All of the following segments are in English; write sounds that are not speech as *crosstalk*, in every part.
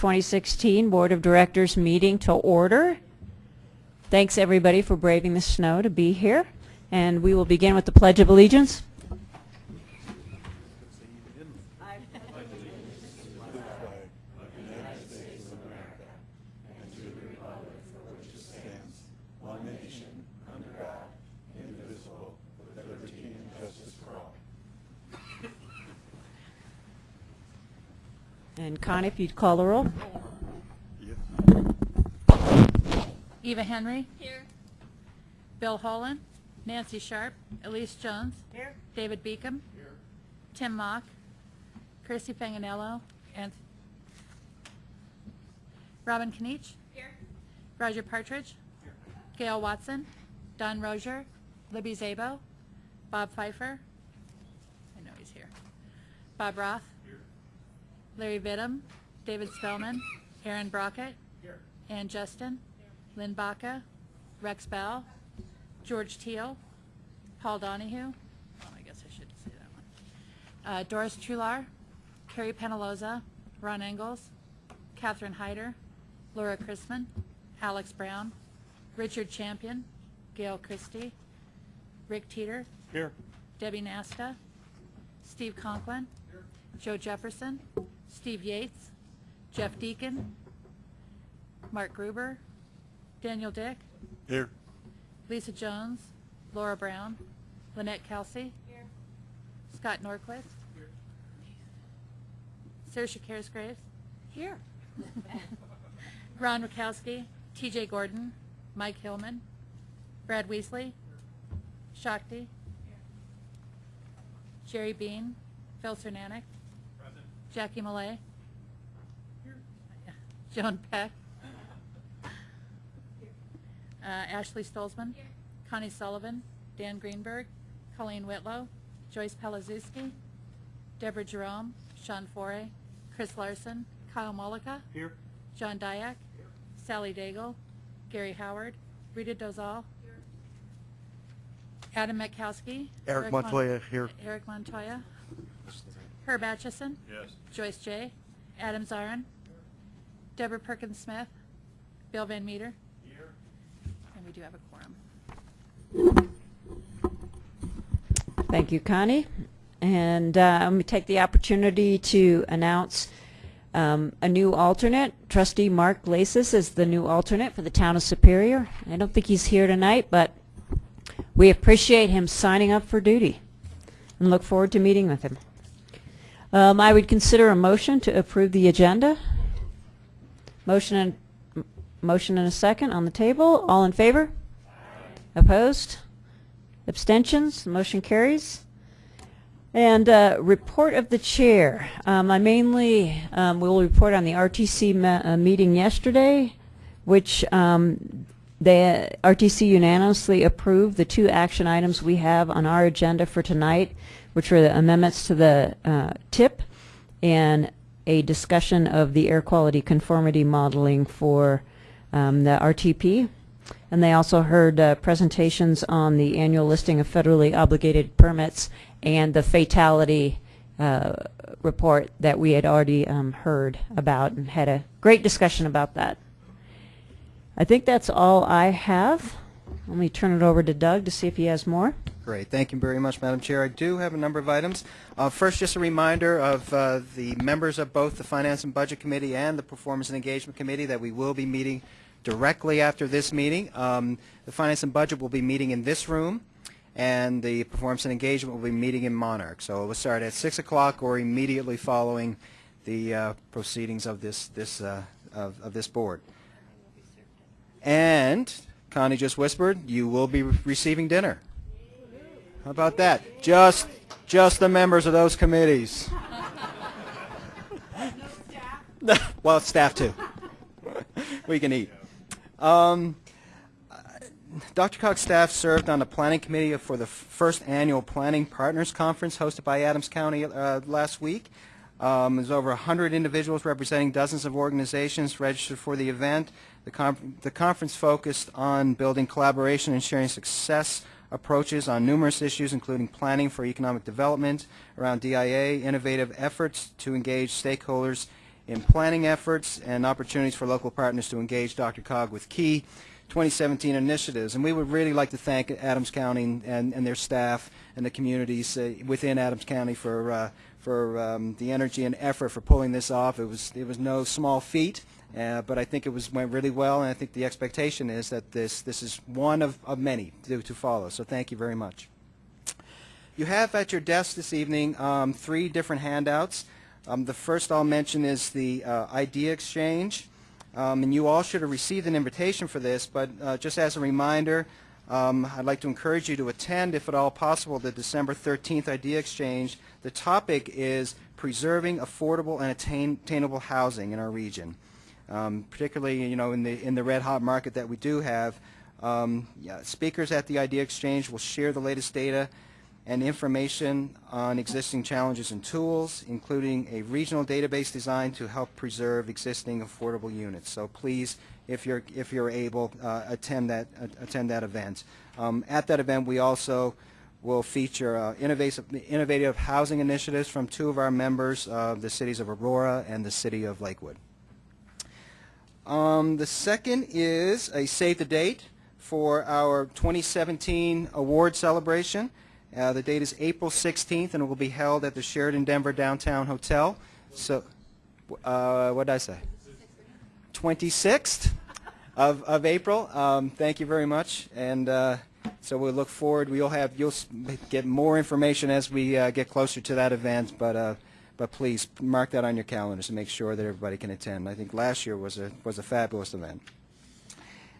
2016 Board of Directors meeting to order. Thanks, everybody, for braving the snow to be here. And we will begin with the Pledge of Allegiance. And Connie, if you'd call the roll. Eva Henry. Here. Bill Holland. Nancy Sharp. Elise Jones. Here. David Beacom. Here. Tim Mauck. Chrissy Fanganello. And Robin Kniech. Here. Roger Partridge. Here. Gail Watson. Don Rosier. Libby Szabo. Bob Fifer. I know he's here. Bob Roth. Here. Larry Vittum. David Spellman. Aaron Brockett. Here. Ann Justin. Lynn Baca, Rex Bell, George Teal, Paul Donahue, oh, I guess I should say that one, uh, Doris Truhlar, Carrie Penaloza, Ron Engels, Catherine Hyder, Laura Chrisman, Alex Brown, Richard Champion, Gail Christie, Rick Teeter, Here. Debbie Nasta, Steve Conklin, Joe Jefferson, Steve Yates, Jeff Deacon, Mark Gruber, Daniel Dick, Here. Lisa Jones, Laura Brown, Lynette Kelsey, Here. Scott Norquist, Sarah Saoirse Charis-Graves, here. *laughs* Ron Rakowski, T.J. Gordon, Mike Hillman, Brad Weasley, Shakti, Jerry Bean, Phil Cernanek, Jackie Malay, Joan Peck, uh, Ashley Stolzmann, Connie Sullivan, Dan Greenberg, Colleen Whitlow, Joyce Pelazewski, Deborah Jerome, Sean Foray, Chris Larson, Kyle Mullica, Here. John Diak, Sally Daigle, Gary Howard, Rita Dozal, Adam Metkowski, Eric Mon- Montoya here. Eric Montoya, Herb Atchison, Yes. Joyce J. Adam Zarrin, Deborah Perkins Smith, Bill Van Meter, Here. and we do have a quorum. Thank you, Connie. And uh, let me take the opportunity to announce um, a new alternate. Trustee Mark Lasis is the new alternate for the town of Superior. I don't think he's here tonight, but we appreciate him signing up for duty and look forward to meeting with him. Um, I would consider a motion to approve the agenda. Motion and motion and a second on the table. All in favor? Opposed? Abstentions? Motion carries. And uh, report of the chair. Um, I mainly um, will report on the RTC uh, meeting yesterday, which um, the RTC unanimously approved the two action items we have on our agenda for tonight, which were the amendments to the uh, TIP and a discussion of the air quality conformity modeling for um, the RTP. And they also heard uh, presentations on the annual listing of federally obligated permits and the fatality uh, report that we had already um, heard about and had a great discussion about that. I think that's all I have. Let me turn it over to Doug to see if he has more. Great. Thank you very much, Madam Chair. I do have a number of items. Uh, First, just a reminder of uh, the members of both the Finance and Budget Committee and the Performance and Engagement Committee that we will be meeting directly after this meeting. Um, The Finance and Budget will be meeting in this room, and the Performance and Engagement will be meeting in Monarch. So it will start at 6 o'clock or immediately following the uh, proceedings of this, this, uh, of of this board. And Connie just whispered, you will be re- receiving dinner. How about that? Just, just the members of those committees. *laughs* well, staff too. we can eat. Um, DRCOG's staff served on the planning committee for the first annual Planning Partners Conference hosted by Adams County uh, last week. Um, there's over 100 individuals representing dozens of organizations registered for the event. The, con- the conference focused on building collaboration and sharing success approaches on numerous issues, including planning for economic development around DIA, innovative efforts to engage stakeholders in planning efforts and opportunities for local partners to engage DRCOG with key 2017 initiatives. And we would really like to thank Adams County and, and their staff and the communities uh, within Adams County for, uh, for um, the energy and effort for pulling this off. It was, it was no small feat. Uh, but I think it was went really well, and I think the expectation is that this this is one of, of many to, to follow. So thank you very much. You have at your desk this evening um, three different handouts. Um, the first I'll mention is the uh, idea exchange, um, and you all should have received an invitation for this. But uh, just as a reminder, um, I'd like to encourage you to attend, if at all possible, the December 13th idea exchange. The topic is preserving affordable and attain attainable housing in our region um, particularly you know in the in the red hot market that we do have. Um, yeah, speakers at the Idea Exchange will share the latest data and information on existing challenges and tools, including a regional database designed to help preserve existing affordable units. So please, if you're if you're able, uh, attend that uh, attend that event. Um, at that event, we also will feature uh, innovative, innovative housing initiatives from two of our members, the cities of Aurora and the city of Lakewood. Um, the second is a save the date for our 2017 award celebration. Uh, the date is April 16th, and it will be held at the Sheraton Denver Downtown Hotel. So, uh, what did I say? 26th of, of April. Um, thank you very much, and uh, so we look forward. We'll have you'll get more information as we uh, get closer to that event, but. But please mark that on your calendars to make sure that everybody can attend. I think last year was a was a fabulous event.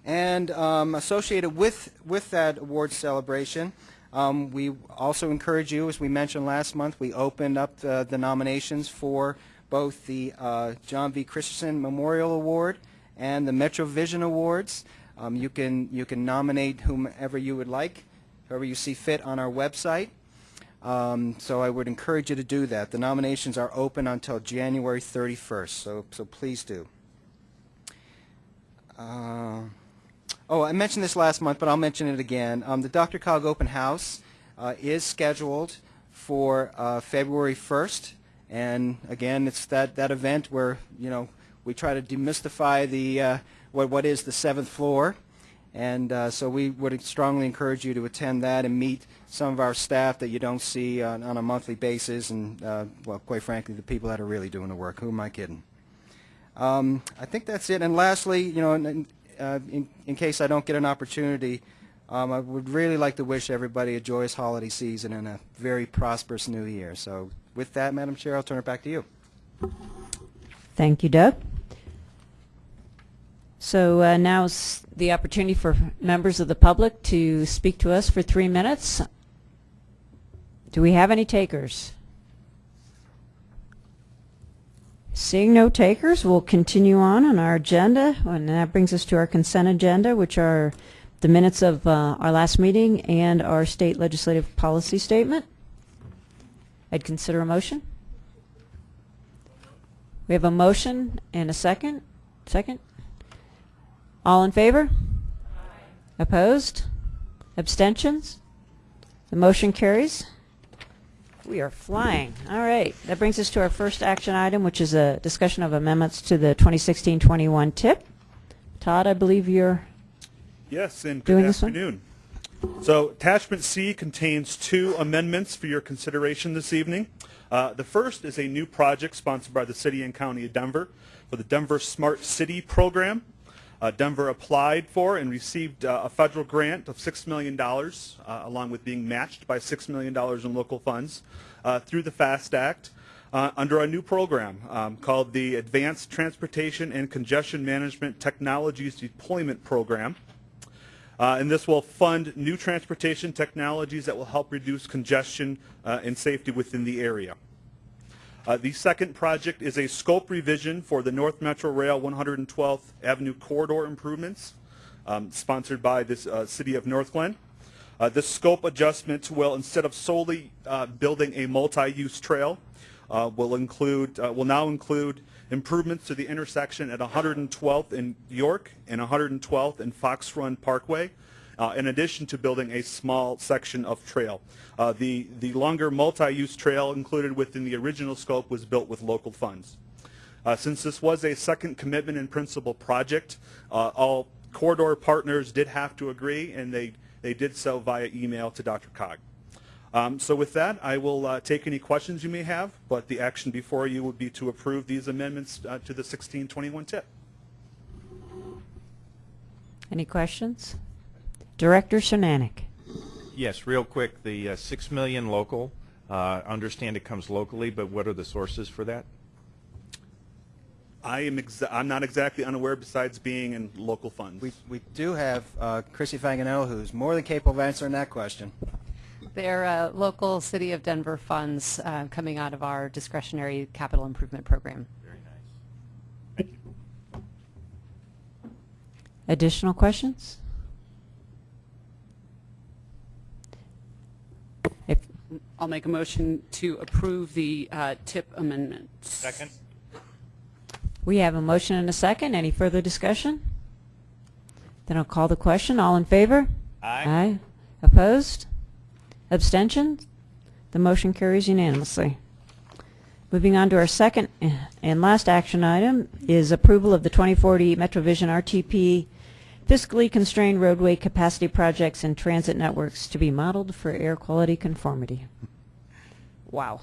And um, associated with with that award celebration, um, we also encourage you, as we mentioned last month, we opened up the, the nominations for both the uh, John V. Christensen Memorial Award and the Metro Vision Awards. Um, you can you can nominate whomever you would like, whoever you see fit on our website. Um, so I would encourage you to do that. The nominations are open until January 31st, so, so please do. Uh, oh, I mentioned this last month, but I'll mention it again. Um, the DRCOG Open House uh, is scheduled for uh, February 1st, and again, it's that, that event where, you know, we try to demystify the, uh, what, what is the seventh floor. And uh, so we would strongly encourage you to attend that and meet some of our staff that you don't see on, on a monthly basis, and uh, well, quite frankly, the people that are really doing the work. Who am I kidding? Um, I think that's it. And lastly, you know, in, uh, in, in case I don't get an opportunity, um, I would really like to wish everybody a joyous holiday season and a very prosperous new year. So with that, Madam Chair, I'll turn it back to you. Thank you, Doug. So uh, now is the opportunity for members of the public to speak to us for three minutes. Do we have any takers? Seeing no takers, we'll continue on on our agenda, and that brings us to our consent agenda, which are the minutes of uh, our last meeting and our state legislative policy statement. I'd consider a motion. We have a motion and a second. Second? All in favor? Aye. Opposed? Abstentions? The motion carries. We are flying. All right. That brings us to our first action item, which is a discussion of amendments to the 2016-21 TIP. Todd, I believe you're, Yes, and Doing good this one? afternoon. So attachment C contains two amendments for your consideration this evening. Uh, the first is a new project sponsored by the City and County of Denver for the Denver Smart City Program. Uh, Denver applied for and received uh, a federal grant of $6 million, uh, along with being matched by $6 million in local funds uh, through the FAST Act uh, under a new program um, called the Advanced Transportation and Congestion Management Technologies Deployment Program. Uh, and this will fund new transportation technologies that will help reduce congestion and safety within the area. Uh, the second project is a scope revision for the North Metro Rail 112th Avenue corridor improvements, um, sponsored by the uh, City of Northglenn. Uh, this scope adjustment will, instead of solely uh, building a multi-use trail, uh, will include uh, will now include improvements to the intersection at 112th in York and 112th in Fox Run Parkway, uh, in addition to building a small section of trail. Uh, the, the longer multi-use trail included within the original scope was built with local funds. Uh, Since this was a second commitment in principle project, uh, all corridor partners did have to agree, and they, they did so via email to DRCOG. Um, So with that, I will uh, take any questions you may have, but the action before you would be to approve these amendments uh, to the 1621 tip. Any questions? Director Cernanek. Yes, real quick, the uh, 6 million local, uh, understand it comes locally, but what are the sources for that? I am, exa- I'm not exactly unaware besides being in local funds. We, we do have uh, Chrissy Fanganello, who's more than capable of answering that question. They're uh, local City of Denver funds uh, coming out of our discretionary capital improvement program. Very nice. Additional questions? If, I'll make a motion to approve the uh, tip amendments. Second? we have a motion and a second. Any further discussion? Then I'll call the question. All in favor? Aye. Aye. Opposed? Abstentions? The motion carries unanimously. Moving on to our second and last action item is approval of the 2040 MetroVision RTP fiscally constrained roadway capacity projects and transit networks to be modeled for air quality conformity. Wow.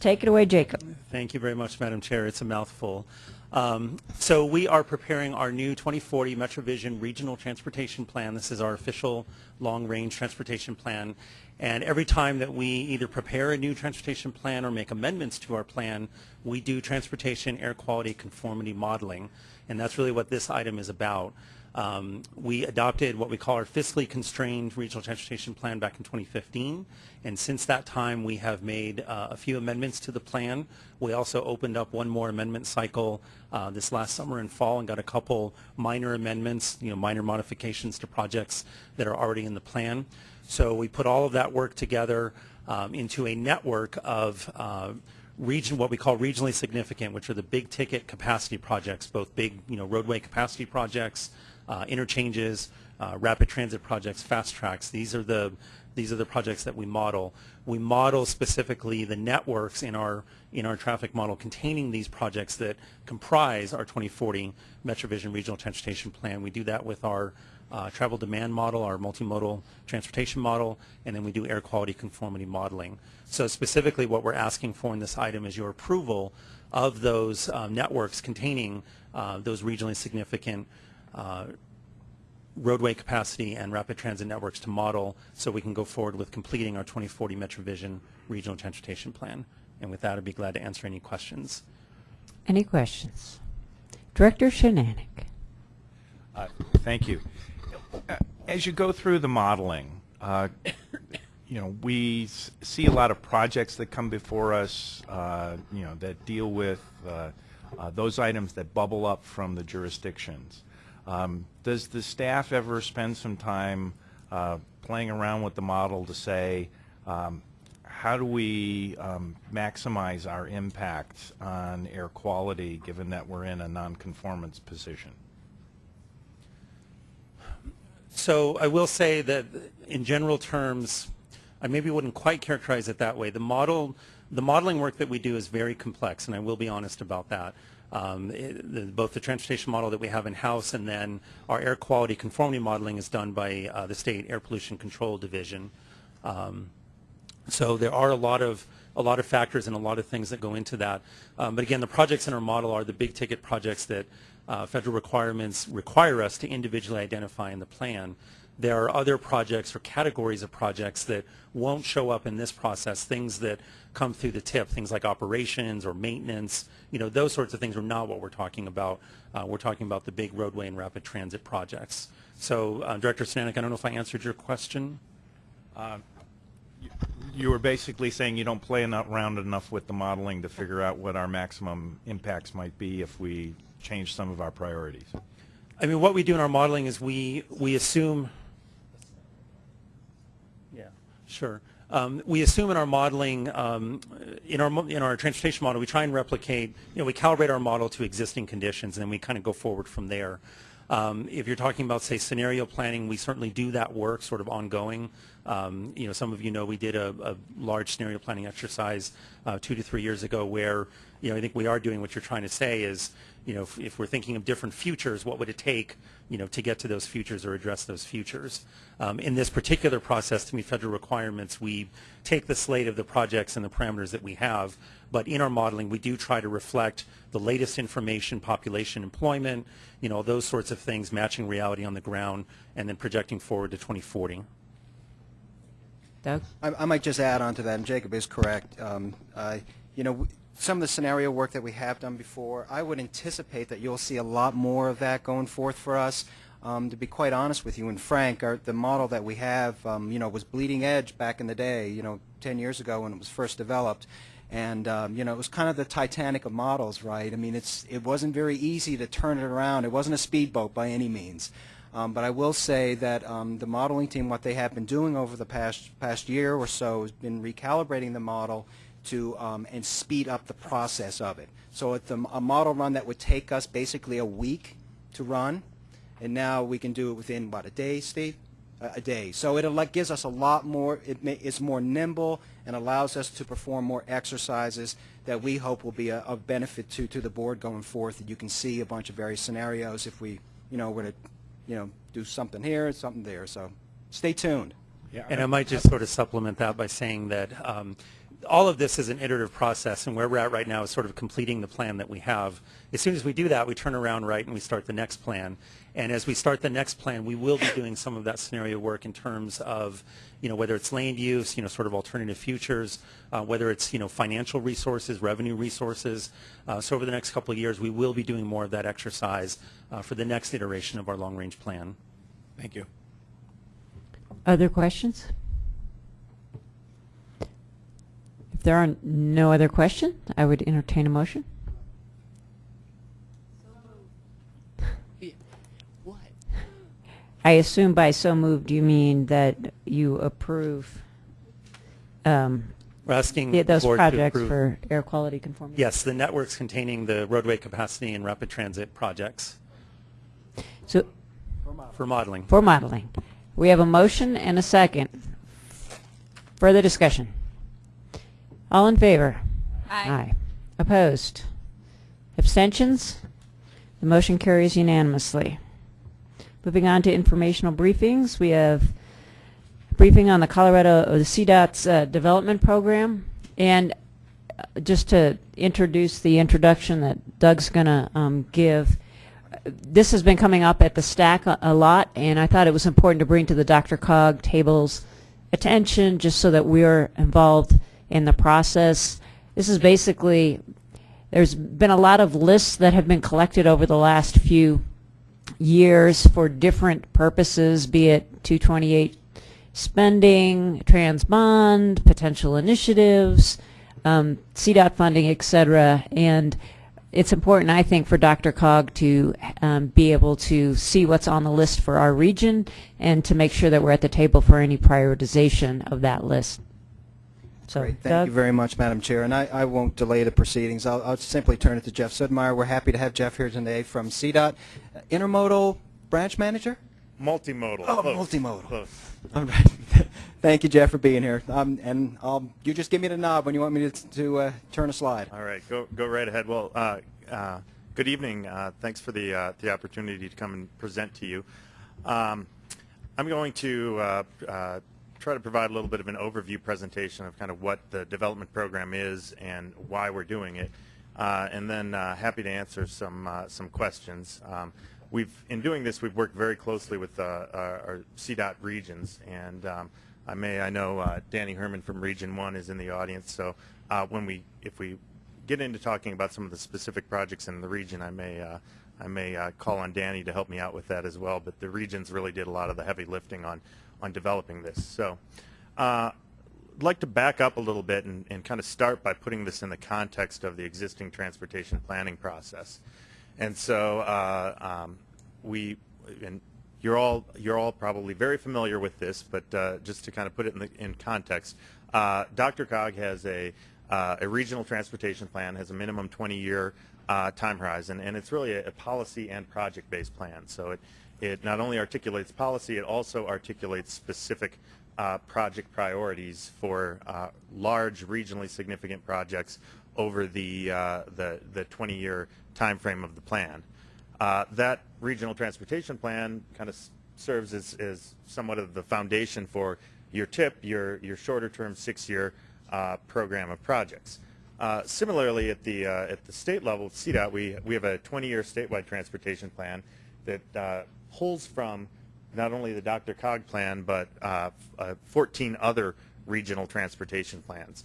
Take it away, Jacob. Thank you very much, Madam Chair. It's a mouthful. Um, So we are preparing our new 2040 MetroVision Regional Transportation Plan. This is our official long-range transportation plan. And every time that we either prepare a new transportation plan or make amendments to our plan, we do transportation air quality conformity modeling. And that's really what this item is about. Um, we adopted what we call our fiscally constrained regional transportation plan back in 2015, and since that time we have made uh, a few amendments to the plan. We also opened up one more amendment cycle uh, this last summer and fall and got a couple minor amendments, you know, minor modifications to projects that are already in the plan. So we put all of that work together um, into a network of uh, region, what we call regionally significant, which are the big ticket capacity projects, both big, you know, roadway capacity projects, uh, interchanges, uh, rapid transit projects, fast tracks. These are the these are the projects that we model. We model specifically the networks in our in our traffic model containing these projects that comprise our 2040 MetroVision Regional Transportation Plan. We do that with our uh, travel demand model, our multimodal transportation model, and then we do air quality conformity modeling. So specifically what we're asking for in this item is your approval of those uh, networks containing uh, those regionally significant roadway capacity and rapid transit networks to model so we can go forward with completing our 2040 MetroVision Regional Transportation Plan. And with that, I'd be glad to answer any questions. Any questions? Director Cernanek. Uh, Thank you. Uh, As you go through the modeling, uh, you know, we see a lot of projects that come before us, uh, you know, that deal with uh, uh, those items that bubble up from the jurisdictions. Um, Does the staff ever spend some time uh, playing around with the model to say, um, how do we um, maximize our impact on air quality, given that we're in a nonconformance position? So I will say that in general terms, I maybe wouldn't quite characterize it that way. The model, the modeling work that we do is very complex, and I will be honest about that. Um, it- the- both the transportation model that we have in-house and then our air quality conformity modeling is done by uh, the State Air Pollution Control Division. Um, so there are a lot of a lot of factors and a lot of things that go into that. Um, but again, the projects in our model are the big ticket projects that uh, federal requirements require us to individually identify in the plan. There are other projects or categories of projects that won't show up in this process, things that come through the tip, things like operations or maintenance, you know, those sorts of things are not what we're talking about. Uh, we're talking about the big roadway and rapid transit projects. So, uh, Director Stanek, I don't know if I answered your question. You were basically saying you don't play enough, around enough with the modeling to figure out what our maximum impacts might be if we change some of our priorities. I mean, what we do in our modeling is we, we assume, yeah, sure. Um, we assume in our modeling, um, in our, in our transportation model, we try and replicate, you know, we calibrate our model to existing conditions and then we kind of go forward from there. Um, if you're talking about, say, scenario planning, we certainly do that work sort of ongoing. Um, You know, some of you know we did a, a large scenario planning exercise uh, two to three years ago where, you know, I think we are doing what you're trying to say is, you know, if, if we're thinking of different futures, what would it take, you know, to get to those futures or address those futures? Um, in this particular process, to meet federal requirements, we take the slate of the projects and the parameters that we have, but in our modeling, we do try to reflect the latest information, population, employment, you know, those sorts of things, matching reality on the ground, and then projecting forward to 2040. Doug? I, I might just add on to that, and Jacob is correct. Um, uh, you know, some of the scenario work that we have done before, I would anticipate that you'll see a lot more of that going forth for us. Um, to be quite honest with you and frank, our, the model that we have, um, you know, was bleeding edge back in the day, you know, 10 years ago when it was first developed. And, um, you know, it was kind of the Titanic of models, right? I mean, it's, it wasn't very easy to turn it around. It wasn't a speedboat by any means. Um, but I will say that um, the modeling team, what they have been doing over the past past year or so, has been recalibrating the model to um, and speed up the process of it. So a, a model run that would take us basically a week to run, and now we can do it within what a day, Steve? A, a day. So it like gives us a lot more. It ma- it's more nimble and allows us to perform more exercises that we hope will be a, of benefit to to the board going forth. That you can see a bunch of various scenarios if we, you know, were to you know, do something here, and something there. So stay tuned. Yeah, And I might just sort of supplement that by saying that um, all of this is an iterative process, and where we're at right now is sort of completing the plan that we have. As soon as we do that, we turn around right and we start the next plan. And as we start the next plan, we will be doing some of that scenario work in terms of, you know, whether it's land use, you know, sort of alternative futures, uh, whether it's, you know, financial resources, revenue resources. Uh, so over the next couple of years, we will be doing more of that exercise uh, for the next iteration of our long-range plan. Thank you. Other questions? If there are no other questions, I would entertain a motion. Yeah. What? I assume by so moved you mean that you approve um, We're asking the- the those board to projects approve- for air quality conformity? Yes, the networks containing the roadway capacity and rapid transit projects So, for modeling. for modeling, we have a motion and a second. Further discussion? All in favor? Aye. Opposed? Abstentions? The motion carries unanimously. Moving on to informational briefings, we have a briefing on the Colorado, the CDOT's uh, development program. And uh, just to introduce the introduction that Doug's going to um, give, this has been coming up at the stack a, a lot, and I thought it was important to bring to the DRCOG table's attention just so that we're involved in the process. This is basically, there's been a lot of lists that have been collected over the last few years for different purposes, be it 228 spending, trans bond, potential initiatives, um, CDOT funding, et cetera. And it's important, I think, for DRCOG to um, be able to see what's on the list for our region and to make sure that we're at the table for any prioritization of that list. So, Great. Thank Doug? you very much, Madam Chair. And I, I won't delay the proceedings. I'll, I'll simply turn it to Jeff Sudmeier. We're happy to have Jeff here today from CDOT. Uh, Intermodal Branch Manager? Multimodal. Oh, Close. multimodal. Close. All right. *laughs* Thank you, Jeff, for being here. Um, and I'll, you just give me the nod when you want me to, to uh, turn a slide. All right, go go right ahead. Well, uh, uh, good evening. Uh, thanks for the uh, the opportunity to come and present to you. Um, I'm going to uh, uh, try to provide a little bit of an overview presentation of kind of what the development program is and why we're doing it, uh, and then uh, happy to answer some uh, some questions. Um, we've in doing this, we've worked very closely with uh, our, our CDOT regions, and um, I may I know uh, Danny Herrmann from Region One is in the audience, so when we if we get into talking about some of the specific projects in the region, I may I may uh, call on Danny to help me out with that as well. But the regions really did a lot of the heavy lifting on on developing this. So. Uh, I'd like to back up a little bit and, and kind of start by putting this in the context of the existing transportation planning process. And so uh, um, we, and you're all you're all probably very familiar with this, but uh, just to kind of put it in, the, in context, uh, DRCOG has a uh, a regional transportation plan, has a minimum 20-year uh, time horizon, and it's really a, a policy and project-based plan. So it it not only articulates policy, it also articulates specific uh, project priorities for uh, large regionally significant projects over the uh, the the 20-year time frame of the plan. Uh, that regional transportation plan kind of serves as, as somewhat of the foundation for your TIP, your your shorter term six-year uh, program of projects. Uh, similarly, at the at the state level, CDOT, we we have a 20-year statewide transportation plan that pulls from not only the DRCOG plan, but uh, uh, 14 other regional transportation plans.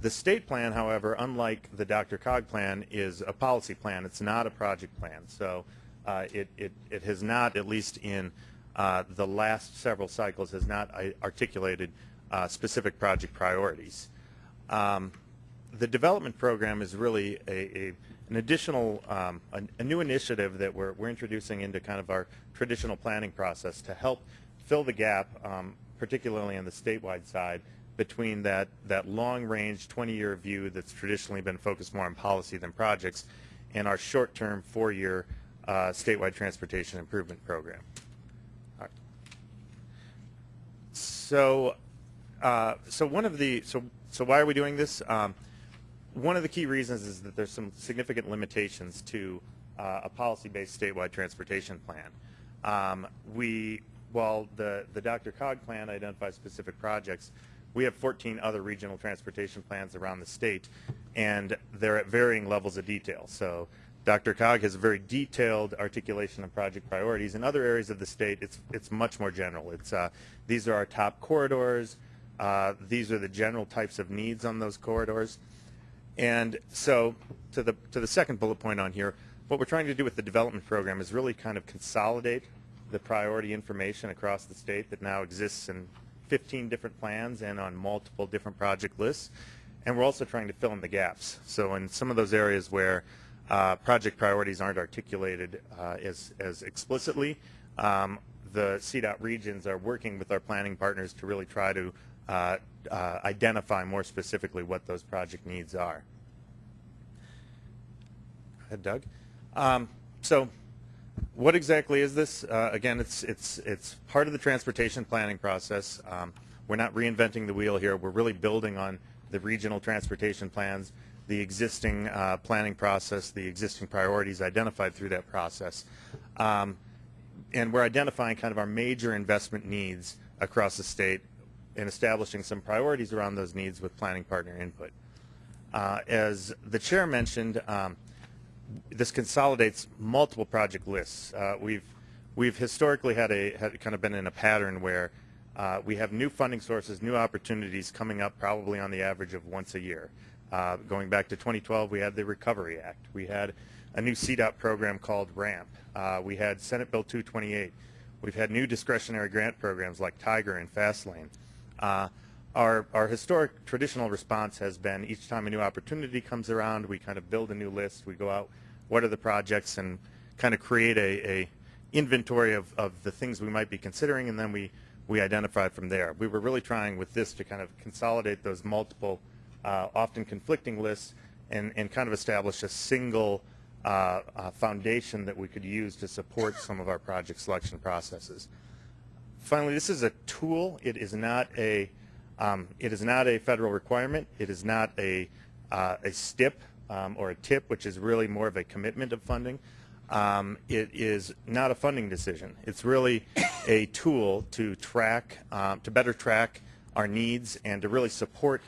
The state plan, however, unlike the DRCOG plan, is a policy plan. It's not a project plan. So uh, it, it, it has not, at least in uh, the last several cycles, has not uh, articulated uh, specific project priorities. Um, the development program is really a, a an additional, um, a, a new initiative that we're, we're introducing into kind of our traditional planning process to help fill the gap, um, particularly on the statewide side, between that, that long-range 20-year view that's traditionally been focused more on policy than projects and our short-term four-year uh, statewide transportation improvement program. So, uh, so one of the, so, so why are we doing this? Um, one of the key reasons is that there's some significant limitations to uh, a policy-based statewide transportation plan. Um, we, while the, the DRCOG plan identifies specific projects, we have 14 other regional transportation plans around the state, and they're at varying levels of detail. So DRCOG has a very detailed articulation of project priorities. In other areas of the state, it's, it's much more general. It's, uh, these are our top corridors. Uh, these are the general types of needs on those corridors. And so to the, to the second bullet point on here, what we're trying to do with the development program is really kind of consolidate the priority information across the state that now exists in 15 different plans and on multiple different project lists. And we're also trying to fill in the gaps. So in some of those areas where uh, project priorities aren't articulated uh, as, as explicitly, um, the CDOT regions are working with our planning partners to really try to uh, uh, identify more specifically what those project needs are. Go ahead, Doug. Um, so what exactly is this? Uh, again, it's, it's, it's part of the transportation planning process. Um, we're not reinventing the wheel here. We're really building on the regional transportation plans, the existing uh, planning process, the existing priorities identified through that process. Um, and we're identifying kind of our major investment needs across the state and establishing some priorities around those needs with planning partner input. Uh, as the chair mentioned, um, this consolidates multiple project lists. Uh, we've we've historically had a had kind of been in a pattern where uh, we have new funding sources, new opportunities coming up probably on the average of once a year. Uh, going back to 2012, we had the Recovery Act. We had a new CDOT program called RAMP. Uh, we had Senate Bill 228. We've had new discretionary grant programs like Tiger and Fastlane. Uh, our, our historic traditional response has been each time a new opportunity comes around, we kind of build a new list. We go out, what are the projects, and kind of create a, a inventory of, of the things we might be considering, and then we, we identify from there. We were really trying with this to kind of consolidate those multiple, uh, often conflicting lists and, and kind of establish a single uh, uh, foundation that we could use to support some of our project selection processes. Finally, this is a tool. It is not a um, it is not a federal requirement. It is not a uh, a STIP um, or a TIP, which is really more of a commitment of funding. Um, it is not a funding decision. It's really a tool to track, um, to better track our needs and to really support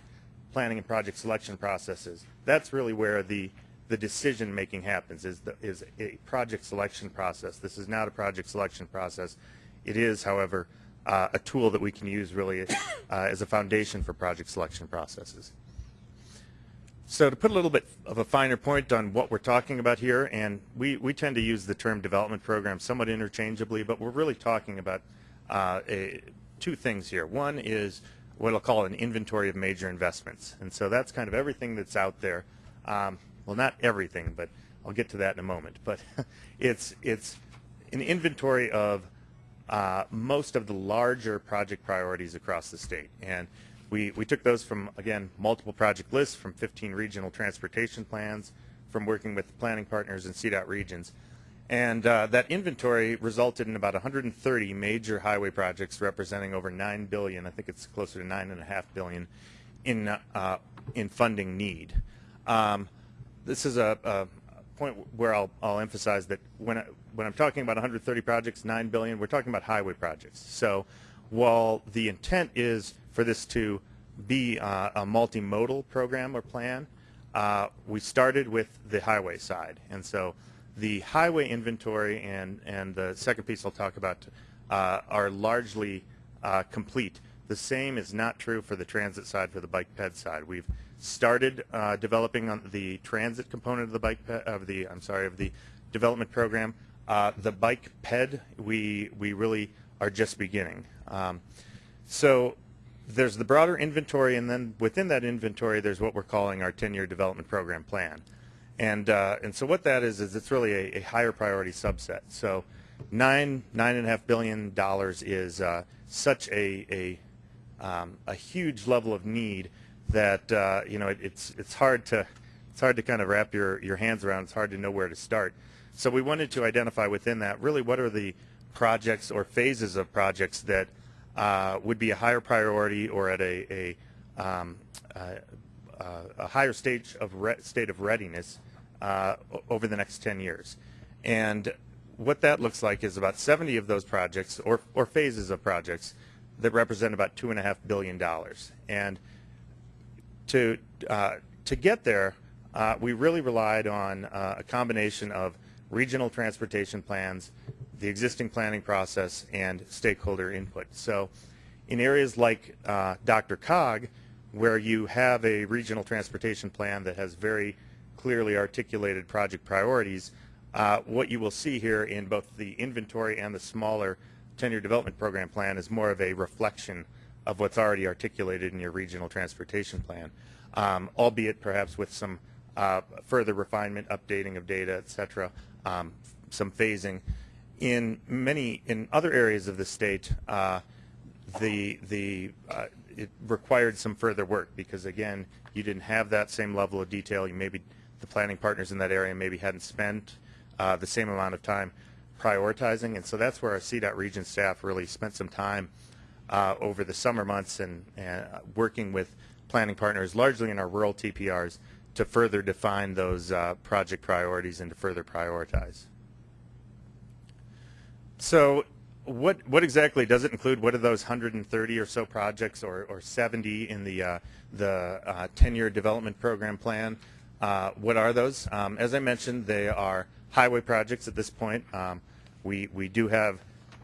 planning and project selection processes. That's really where the the decision making happens is the, is a project selection process. This is not a project selection process. It is, however, uh, a tool that we can use really uh, *coughs* as a foundation for project selection processes. So to put a little bit of a finer point on what we're talking about here, and we, we tend to use the term development program somewhat interchangeably, but we're really talking about uh, a, two things here. One is what I'll call an inventory of major investments. And so that's kind of everything that's out there. Um, well, not everything, but I'll get to that in a moment. But *laughs* it's, it's an inventory of uh, most of the larger project priorities across the state. And we, we took those from, again, multiple project lists, from 15 regional transportation plans, from working with planning partners in CDOT regions. And uh, that inventory resulted in about 130 major highway projects representing over 9 billion, I think it's closer to 9.5 billion, in, uh, in funding need. Um, this is a, a point where I'll, I'll emphasize that when, I, when I'm talking about 130 projects, 9 billion, we're talking about highway projects. So while the intent is for this to be uh, a multimodal program or plan, uh, we started with the highway side. And so the highway inventory and, and the second piece I'll talk about uh, are largely uh, complete. The same is not true for the transit side, for the bike ped side. We've started uh, developing on the transit component of the bike of the I'm sorry of the development program. Uh, the bike ped we we really are just beginning. Um, so there's the broader inventory, and then within that inventory, there's what we're calling our 10-year development program plan. And uh, and so what that is is it's really a, a higher priority subset. So nine nine and a half billion dollars is uh, such a a um, a huge level of need that uh, you know it, it's it's hard to it's hard to kind of wrap your your hands around. It's hard to know where to start. So we wanted to identify within that really what are the projects or phases of projects that uh, would be a higher priority or at a a, um, uh, uh, a higher stage of state of readiness uh, over the next 10 years. And what that looks like is about 70 of those projects or, or phases of projects that represent about two and a half billion dollars. And to uh, to get there, uh, we really relied on uh, a combination of regional transportation plans, the existing planning process, and stakeholder input. So, in areas like uh, DRCOG, where you have a regional transportation plan that has very clearly articulated project priorities, uh, what you will see here in both the inventory and the smaller 10-year development program plan is more of a reflection of what's already articulated in your regional transportation plan, um, albeit perhaps with some uh, further refinement, updating of data, et cetera, um, some phasing. In many, in other areas of the state, uh, the, the, uh, it required some further work because again, you didn't have that same level of detail. You maybe, the planning partners in that area maybe hadn't spent uh, the same amount of time prioritizing. And so that's where our CDOT region staff really spent some time uh, over the summer months and, and uh, working with planning partners, largely in our rural TPRs, to further define those uh, project priorities and to further prioritize. So what, what exactly does it include? What are those 130 or so projects or, or 70 in the, uh, the uh, 10-year development program plan? Uh, what are those? Um, as I mentioned, they are highway projects at this point. Um, we, we do have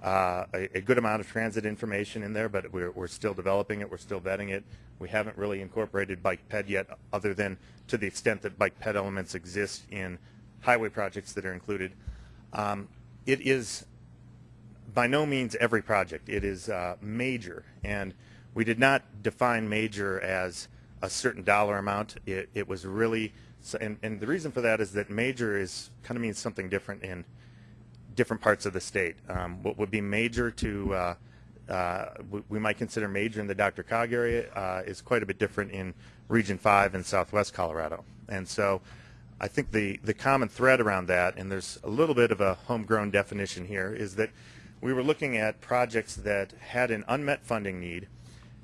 uh, a, a good amount of transit information in there, but we're, we're still developing it. We're still vetting it. We haven't really incorporated bike ped yet, other than to the extent that bike ped elements exist in highway projects that are included. Um, it is by no means every project. It is uh, major, and we did not define major as a certain dollar amount. It, it was really, and, and the reason for that is that major is kind of means something different in different parts of the state. Um, what would be major to, uh, uh, we, might consider major in the DRCOG area uh, is quite a bit different in Region 5 in southwest Colorado. And so I think the, the common thread around that, and there's a little bit of a homegrown definition here, is that we were looking at projects that had an unmet funding need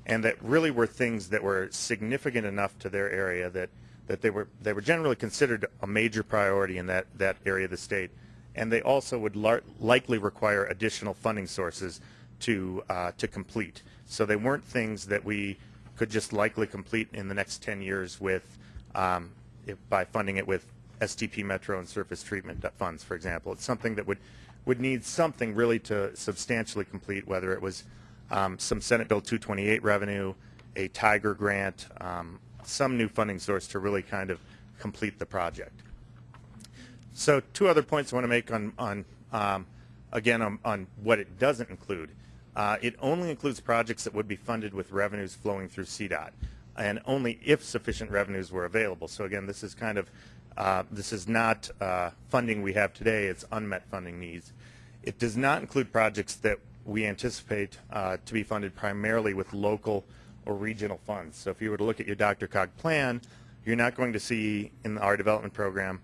and that really were things that were significant enough to their area that, that they were they were generally considered a major priority in that, that area of the state. And they also would likely require additional funding sources to uh, to complete. So they weren't things that we could just likely complete in the next 10 years with um, if, by funding it with STP Metro and surface treatment funds, for example. It's something that would would need something really to substantially complete, whether it was um, some Senate Bill 228 revenue, a Tiger grant, um, some new funding source to really kind of complete the project. So two other points I want to make on, on um, again, on, on what it doesn't include. Uh, it only includes projects that would be funded with revenues flowing through CDOT, and only if sufficient revenues were available. So again, this is kind of, uh, this is not uh, funding we have today, it's unmet funding needs. It does not include projects that we anticipate uh, to be funded primarily with local or regional funds. So if you were to look at your DRCOG plan, you're not going to see in our development program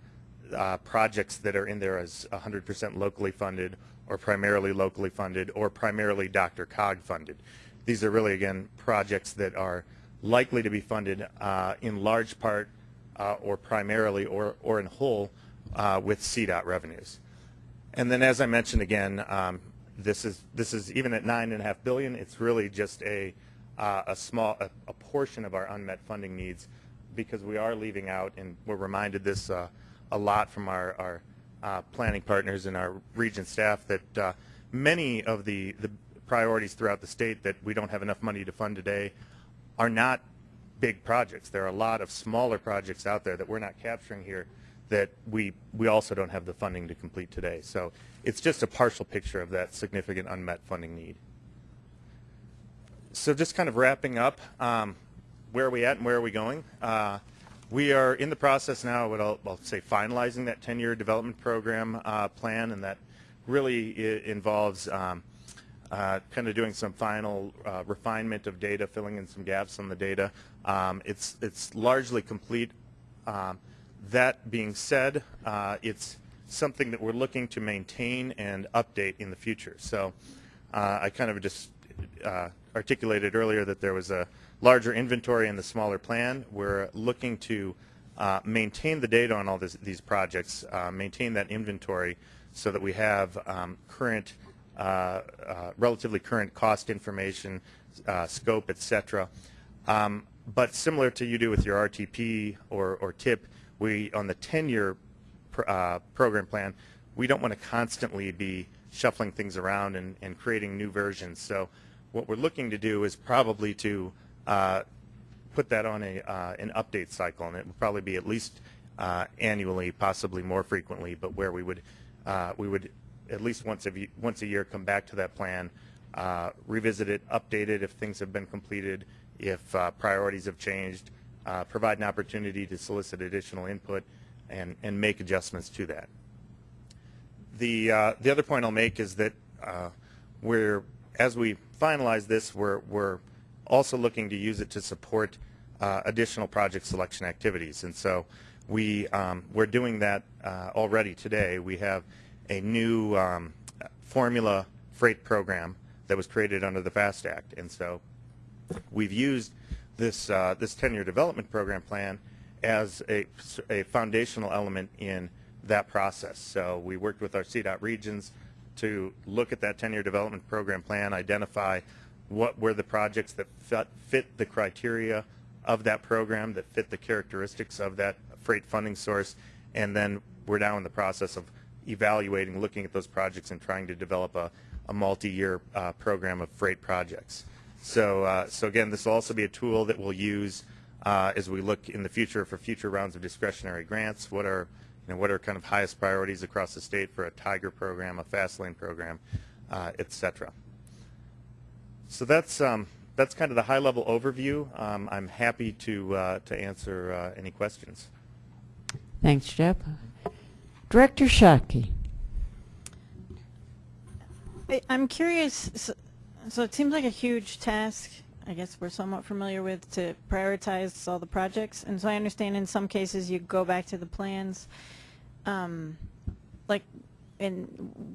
uh, projects that are in there as 100% locally funded or primarily locally funded or primarily DRCOG funded. These are really, again, projects that are likely to be funded uh, in large part uh, or primarily or, or in whole uh, with CDOT revenues. And then, as I mentioned again, um, this is this is even at nine and a half billion. It's really just a uh, a small a, a portion of our unmet funding needs because we are leaving out, and we're reminded this uh, a lot from our our uh, planning partners and our region staff that uh, many of the the priorities throughout the state that we don't have enough money to fund today are not big projects. There are a lot of smaller projects out there that we're not capturing here that we we also don't have the funding to complete today. So it's just a partial picture of that significant unmet funding need. So just kind of wrapping up, um, where are we at and where are we going? Uh, we are in the process now what I'll, I'll say finalizing that 10-year development program uh, plan, and that really involves um, uh, kind of doing some final uh, refinement of data, filling in some gaps on the data. Um, it's it's largely complete. Um, that being said, uh, it's something that we're looking to maintain and update in the future. So uh, I kind of just uh, articulated earlier that there was a larger inventory in the smaller plan. We're looking to uh, maintain the data on all this, these projects, uh, maintain that inventory so that we have um, current, uh, uh, relatively current cost information, uh, scope, et cetera. Um, but similar to you do with your RTP or, or TIP, we, on the 10-year pr- uh, program plan, we don't want to constantly be shuffling things around and, and creating new versions. So what we're looking to do is probably to put that on a, uh, an update cycle, and it would probably be at least uh, annually, possibly more frequently, but where we would, uh, we would at least once a, once a year come back to that plan, uh, revisit it, update it if things have been completed, if priorities have changed, provide an opportunity to solicit additional input, and, and make adjustments to that. The, the other point I'll make is that we're, as we finalize this, we're, we're also looking to use it to support uh, additional project selection activities. And so we, um, we're doing that uh, already today. We have a new um, formula freight program that was created under the FAST Act. And so we've used this uh, this 10-year development program plan as a, a foundational element in that process. So we worked with our CDOT regions to look at that 10-year development program plan, identify what were the projects that fit, the criteria of that program, that fit the characteristics of that freight funding source, and then we're now in the process of evaluating, looking at those projects and trying to develop a, a multi-year uh, program of freight projects. So, uh, so again, this will also be a tool that we'll use uh, as we look in the future for future rounds of discretionary grants. What are, you know, what are kind of highest priorities across the state for a Tiger program, a Fast Lane program, uh, et cetera. So that's um, that's kind of the high-level overview. Um, I'm happy to uh, to answer uh, any questions. Thanks, Jeff. Director Shockey. I- I'm curious, so- so it seems like a huge task, I guess we're somewhat familiar with, to prioritize all the projects. And so I understand in some cases you go back to the plans, um, like in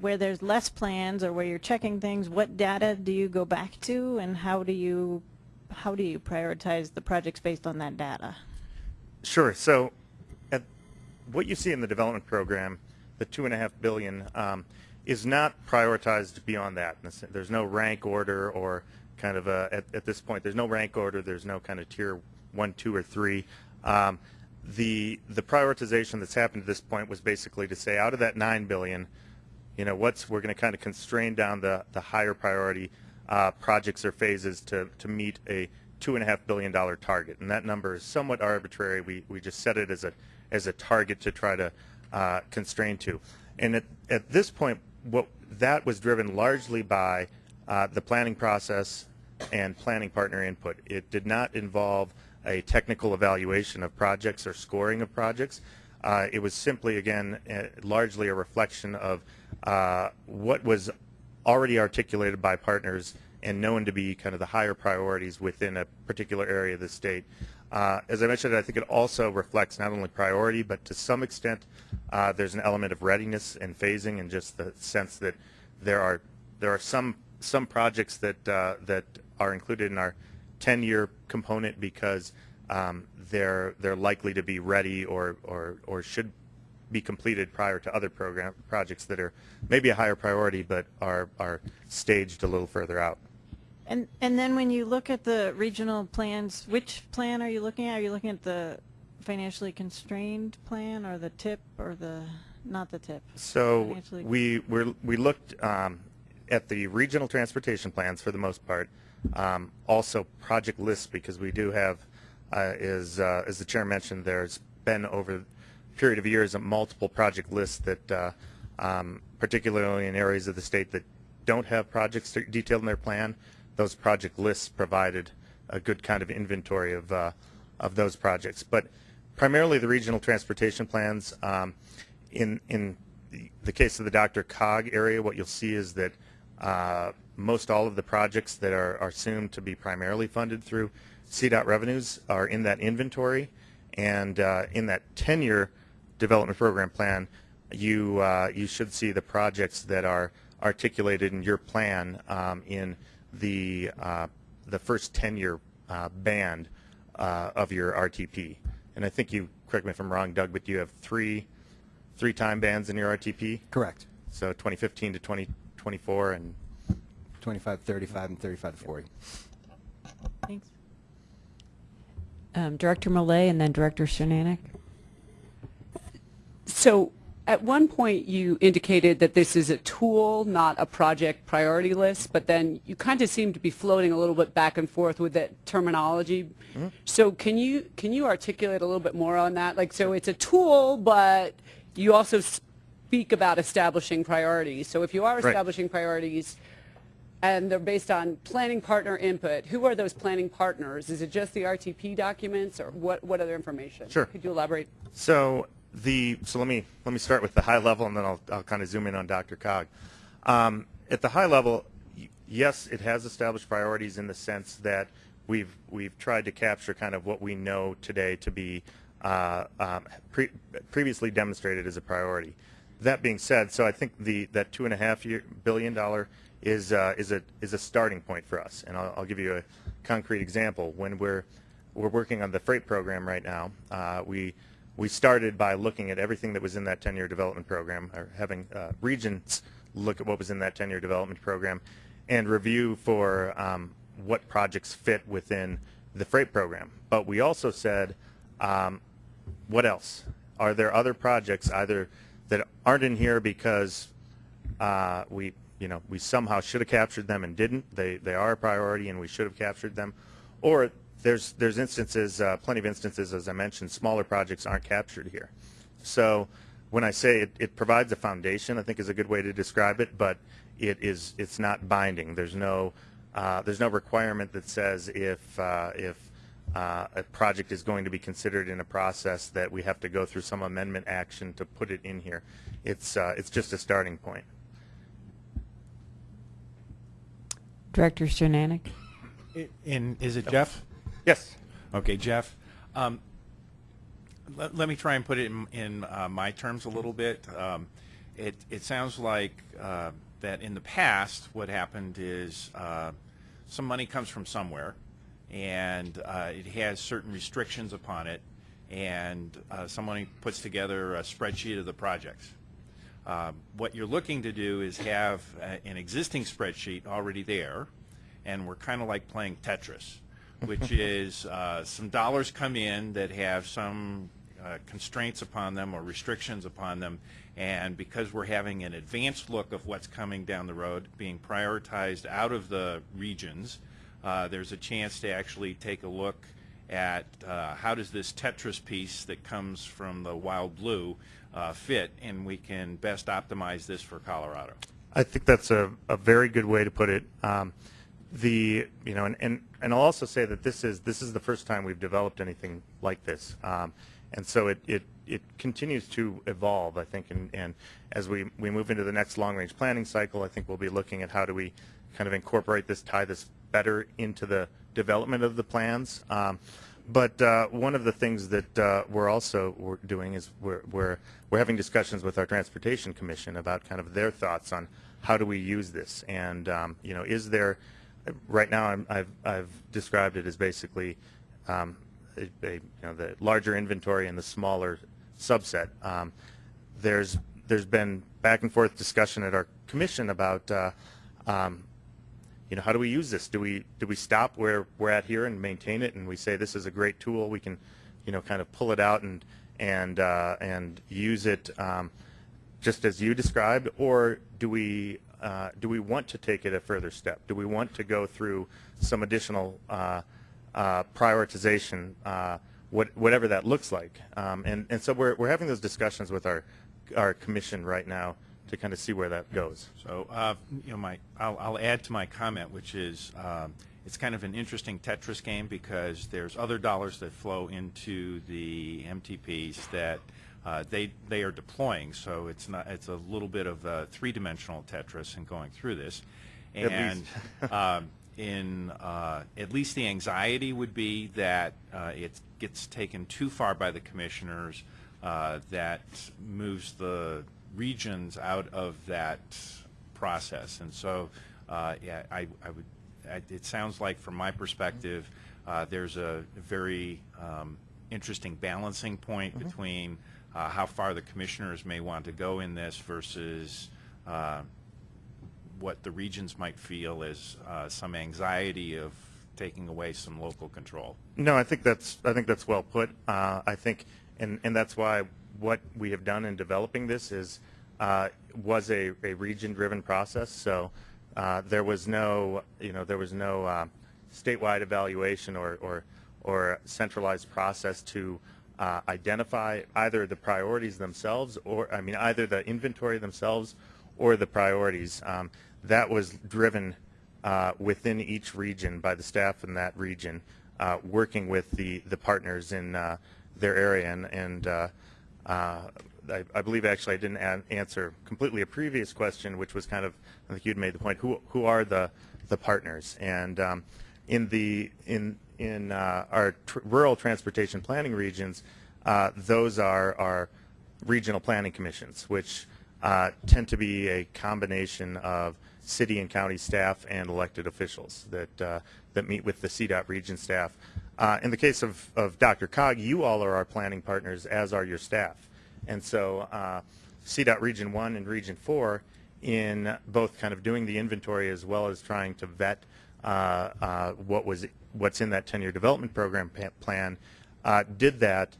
where there's less plans or where you're checking things, what data do you go back to and how do you, how do you prioritize the projects based on that data? Sure. So, at what you see in the development program, the two and a half billion, um, is not prioritized beyond that. There's no rank order or kind of a, at, at this point, there's no rank order. There's no kind of tier one, two, or three. Um, the the prioritization that's happened at this point was basically to say out of that nine billion, you know, what's we're going to kind of constrain down the the higher priority uh, projects or phases to to meet a two and a half billion dollar target, and that number is somewhat arbitrary. We we just set it as a as a target to try to uh, constrain to, and at at this point, what that was driven largely by uh, the planning process and planning partner input. It did not involve a technical evaluation of projects or scoring of projects. Uh, it was simply, again, uh, largely a reflection of uh, what was already articulated by partners and known to be kind of the higher priorities within a particular area of the state. Uh, as I mentioned, I think it also reflects not only priority, but to some extent, uh, there's an element of readiness and phasing, and just the sense that there are there are some some projects that uh, that are included in our 10-year component because um, they're they're likely to be ready or or or should be completed prior to other program projects that are maybe a higher priority but are are staged a little further out. And, and then when you look at the regional plans, which plan are you looking at? Are you looking at the financially constrained plan or the TIP or the, not the TIP? So we we're, we looked um, at the regional transportation plans for the most part. Um, also project lists because we do have, uh, is uh, as the chair mentioned, there's been over a period of years a multiple project lists that, uh, um, particularly in areas of the state that don't have projects detailed in their plan, those project lists provided a good kind of inventory of uh, of those projects. But primarily the regional transportation plans. Um, in in the, the case of the DRCOG area, what you'll see is that uh, most all of the projects that are, are assumed to be primarily funded through CDOT revenues are in that inventory, and uh, in that 10-year development program plan, you uh, you should see the projects that are articulated in your plan um, in the uh, the first 10-year uh, band uh, of your RTP. And I think you correct me if I'm wrong, Doug, but you have three three time bands in your RTP. Correct. So 2015 to 2024 and 25, 35, and 35 to 40. Thanks. Um, Director Malay and then Director Cernanek. So at one point, you indicated that this is a tool, not a project priority list, but then you kind of seem to be floating a little bit back and forth with that terminology. So can you can you articulate a little bit more on that? Like, so it's a tool, but you also speak about establishing priorities. So if you are Right. establishing priorities, and they're based on planning partner input. Who are those planning partners? Is it just the RTP documents, or what? What other information? Sure. Could you elaborate? So the so let me let me start with the high level, and then I'll I'll kind of zoom in on DRCOG. Um, at the high level, yes, it has established priorities in the sense that we've we've tried to capture kind of what we know today to be uh, um, pre- previously demonstrated as a priority. That being said, so I think the that two and a half year billion dollar is uh, is a is a starting point for us, and I'll, I'll give you a concrete example. When we're we're working on the freight program right now, uh, we we started by looking at everything that was in that 10-year development program, or having uh, regions look at what was in that 10-year development program, and review for um, what projects fit within the freight program. But we also said, um, what else? Are there other projects either that aren't in here because uh, we, you know, we somehow should have captured them and didn't? They they are a priority and we should have captured them, or there's there's instances, uh, plenty of instances, as I mentioned, smaller projects aren't captured here. So when I say it, it provides a foundation, I think is a good way to describe it, but it is it's not binding. There's no uh, there's no requirement that says if uh, if uh, a project is going to be considered in a process that we have to go through some amendment action to put it in here. It's uh, it's just a starting point. Director Cernanek. And is it Jeff? Yes. Okay, Jeff. Um, let, let me try and put it in, in uh, my terms a little bit. Um, it, it sounds like uh, that in the past, what happened is uh, some money comes from somewhere, and uh, it has certain restrictions upon it, and uh, somebody puts together a spreadsheet of the projects. Um, What you're looking to do is have uh, an existing spreadsheet already there, and we're kind of like playing Tetris, which *laughs* is uh, some dollars come in that have some uh, constraints upon them or restrictions upon them, and because we're having an advanced look of what's coming down the road, being prioritized out of the regions, uh, there's a chance to actually take a look at uh, how does this Tetris piece that comes from the wild blue uh, fit, and we can best optimize this for Colorado. I think that's a, a very good way to put it. Um, the you know, and, and and I'll also say that this is this is the first time we've developed anything like this, um, and so it, it it continues to evolve. I think, and, and as we we move into the next long range planning cycle, I think we'll be looking at how do we kind of incorporate this, tie this better into the development of the plans. Um, but uh, one of the things that uh, we're also doing is we're, we're we're having discussions with our transportation commission about kind of their thoughts on how do we use this, and um, you know, is there right now I'm, I've I've described it as basically um, a, a, you know the larger inventory and the smaller subset. Um, there's there's been back and forth discussion at our commission about uh, um, you know, how do we use this? Do we do we stop where we're at here and maintain it, and we say this is a great tool? We can, you know, kind of pull it out and and uh, and use it um, just as you described, or do we uh, do we want to take it a further step? Do we want to go through some additional uh, uh, prioritization, uh, what, whatever that looks like? Um, and and so we're we're having those discussions with our our commission right now to kind of see where that goes. So, uh, you know, my, I'll, I'll add to my comment, which is um, it's kind of an interesting Tetris game because there's other dollars that flow into the MTPs that uh, they they are deploying. So it's not it's a little bit of a three-dimensional Tetris in going through this, and um, in uh, at least the anxiety would be that uh, it gets taken too far by the commissioners, uh, that moves the regions out of that process. And so, uh, yeah, I, I would. I, it sounds like, from my perspective, uh, there's a very um, interesting balancing point between uh, how far the commissioners may want to go in this versus uh, what the regions might feel is uh, some anxiety of taking away some local control. No, I think that's I think that's well put. Uh, I think, and and that's why what we have done in developing this is uh, was a, a region-driven process. So uh, there was no you know there was no uh, statewide evaluation or or or centralized process to uh, identify either the priorities themselves or I mean either the inventory themselves or the priorities. Um, that was driven uh, within each region by the staff in that region, uh, working with the, the partners in their area. And, and I, I believe actually I didn't an answer completely a previous question, which was kind of, I think you'd made the point, who, who are the, the partners? And um, in the, in, in uh, our tr rural transportation planning regions, uh, those are our regional planning commissions, which uh, tend to be a combination of city and county staff and elected officials that uh, that meet with the CDOT region staff. Uh, in the case of, of DRCOG, you all are our planning partners, as are your staff. And so uh, CDOT Region 1 and Region 4, in both kind of doing the inventory as well as trying to vet uh, uh, what was what's in that 10-year development program plan, uh, did that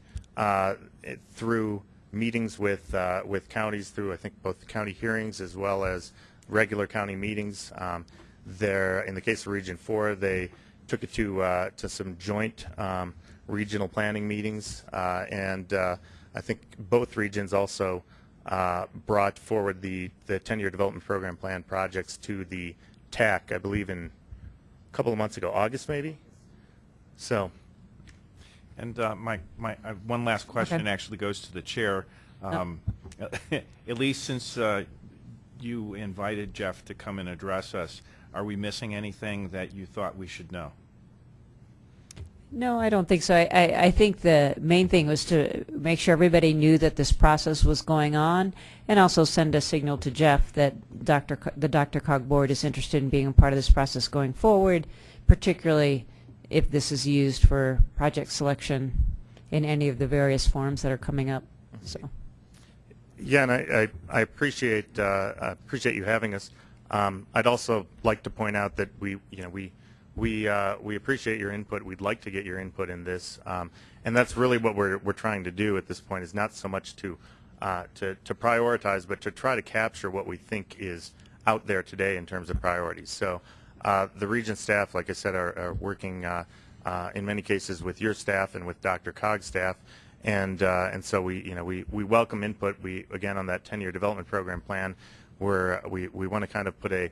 through meetings with with counties, through I think both county hearings as well as regular county meetings. Um, there, in the case of Region 4, they took it to uh, to some joint um, regional planning meetings, uh, and uh, I think both regions also uh, brought forward the the 10-year development program plan projects to the TAC, I believe, in a couple of months ago, August maybe. So, And uh, my, my, uh, one last question Okay. actually goes to the chair. Um, *laughs* At least since uh, you invited Jeff to come and address us, are we missing anything that you thought we should know? No, I don't think so. I, I, I think the main thing was to make sure everybody knew that this process was going on and also send a signal to Jeff that Dr. Co- the DRCOG board is interested in being a part of this process going forward, particularly if this is used for project selection in any of the various forums that are coming up. So, yeah, and I, I, I appreciate uh, I appreciate you having us. Um, I'd also like to point out that we, you know, we we uh, we appreciate your input. We'd like to get your input in this, um, and that's really what we're we're trying to do at this point. Is not so much to uh, to to prioritize, but to try to capture what we think is out there today in terms of priorities. So uh, the region staff, like I said, are, are working uh, uh, in many cases with your staff and with DRCOG's staff, and uh, and so we you know we, we welcome input. We again on that 10-year development program plan, where we we want to kind of put a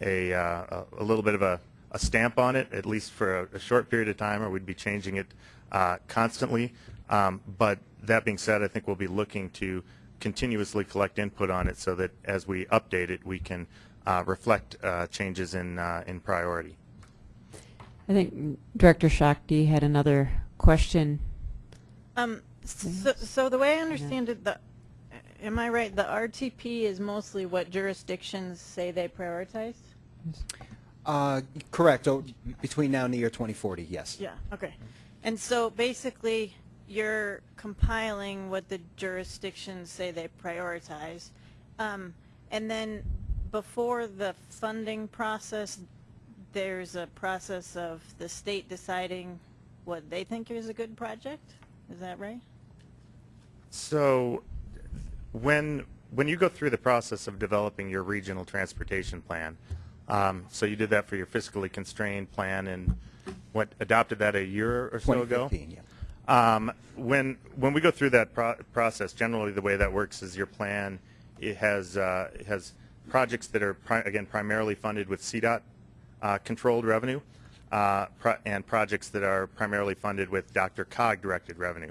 a uh, a little bit of a, a stamp on it, at least for a, a short period of time, or we'd be changing it uh, constantly. Um, but that being said, I think we'll be looking to continuously collect input on it so that as we update it, we can uh, reflect uh, changes in uh, in priority. I think Director Shakti had another question. Um, so, so the way I understand it, the, am I right, the RTP is mostly what jurisdictions say they prioritize? Uh, correct. Oh, between now and the year 2040, yes. Yeah, okay. And so basically, you're compiling what the jurisdictions say they prioritize. Um, and then before the funding process, there's a process of the state deciding what they think is a good project? Is that right? So when, when you go through the process of developing your regional transportation plan, um, so you did that for your fiscally constrained plan and what, adopted that a year or so ago? 2015, yeah. Um, when when we go through that pro- process, generally the way that works is your plan it has uh, it has projects that are pri- again primarily funded with CDOT uh, controlled revenue, uh, pro- and projects that are primarily funded with DRCOG directed revenue.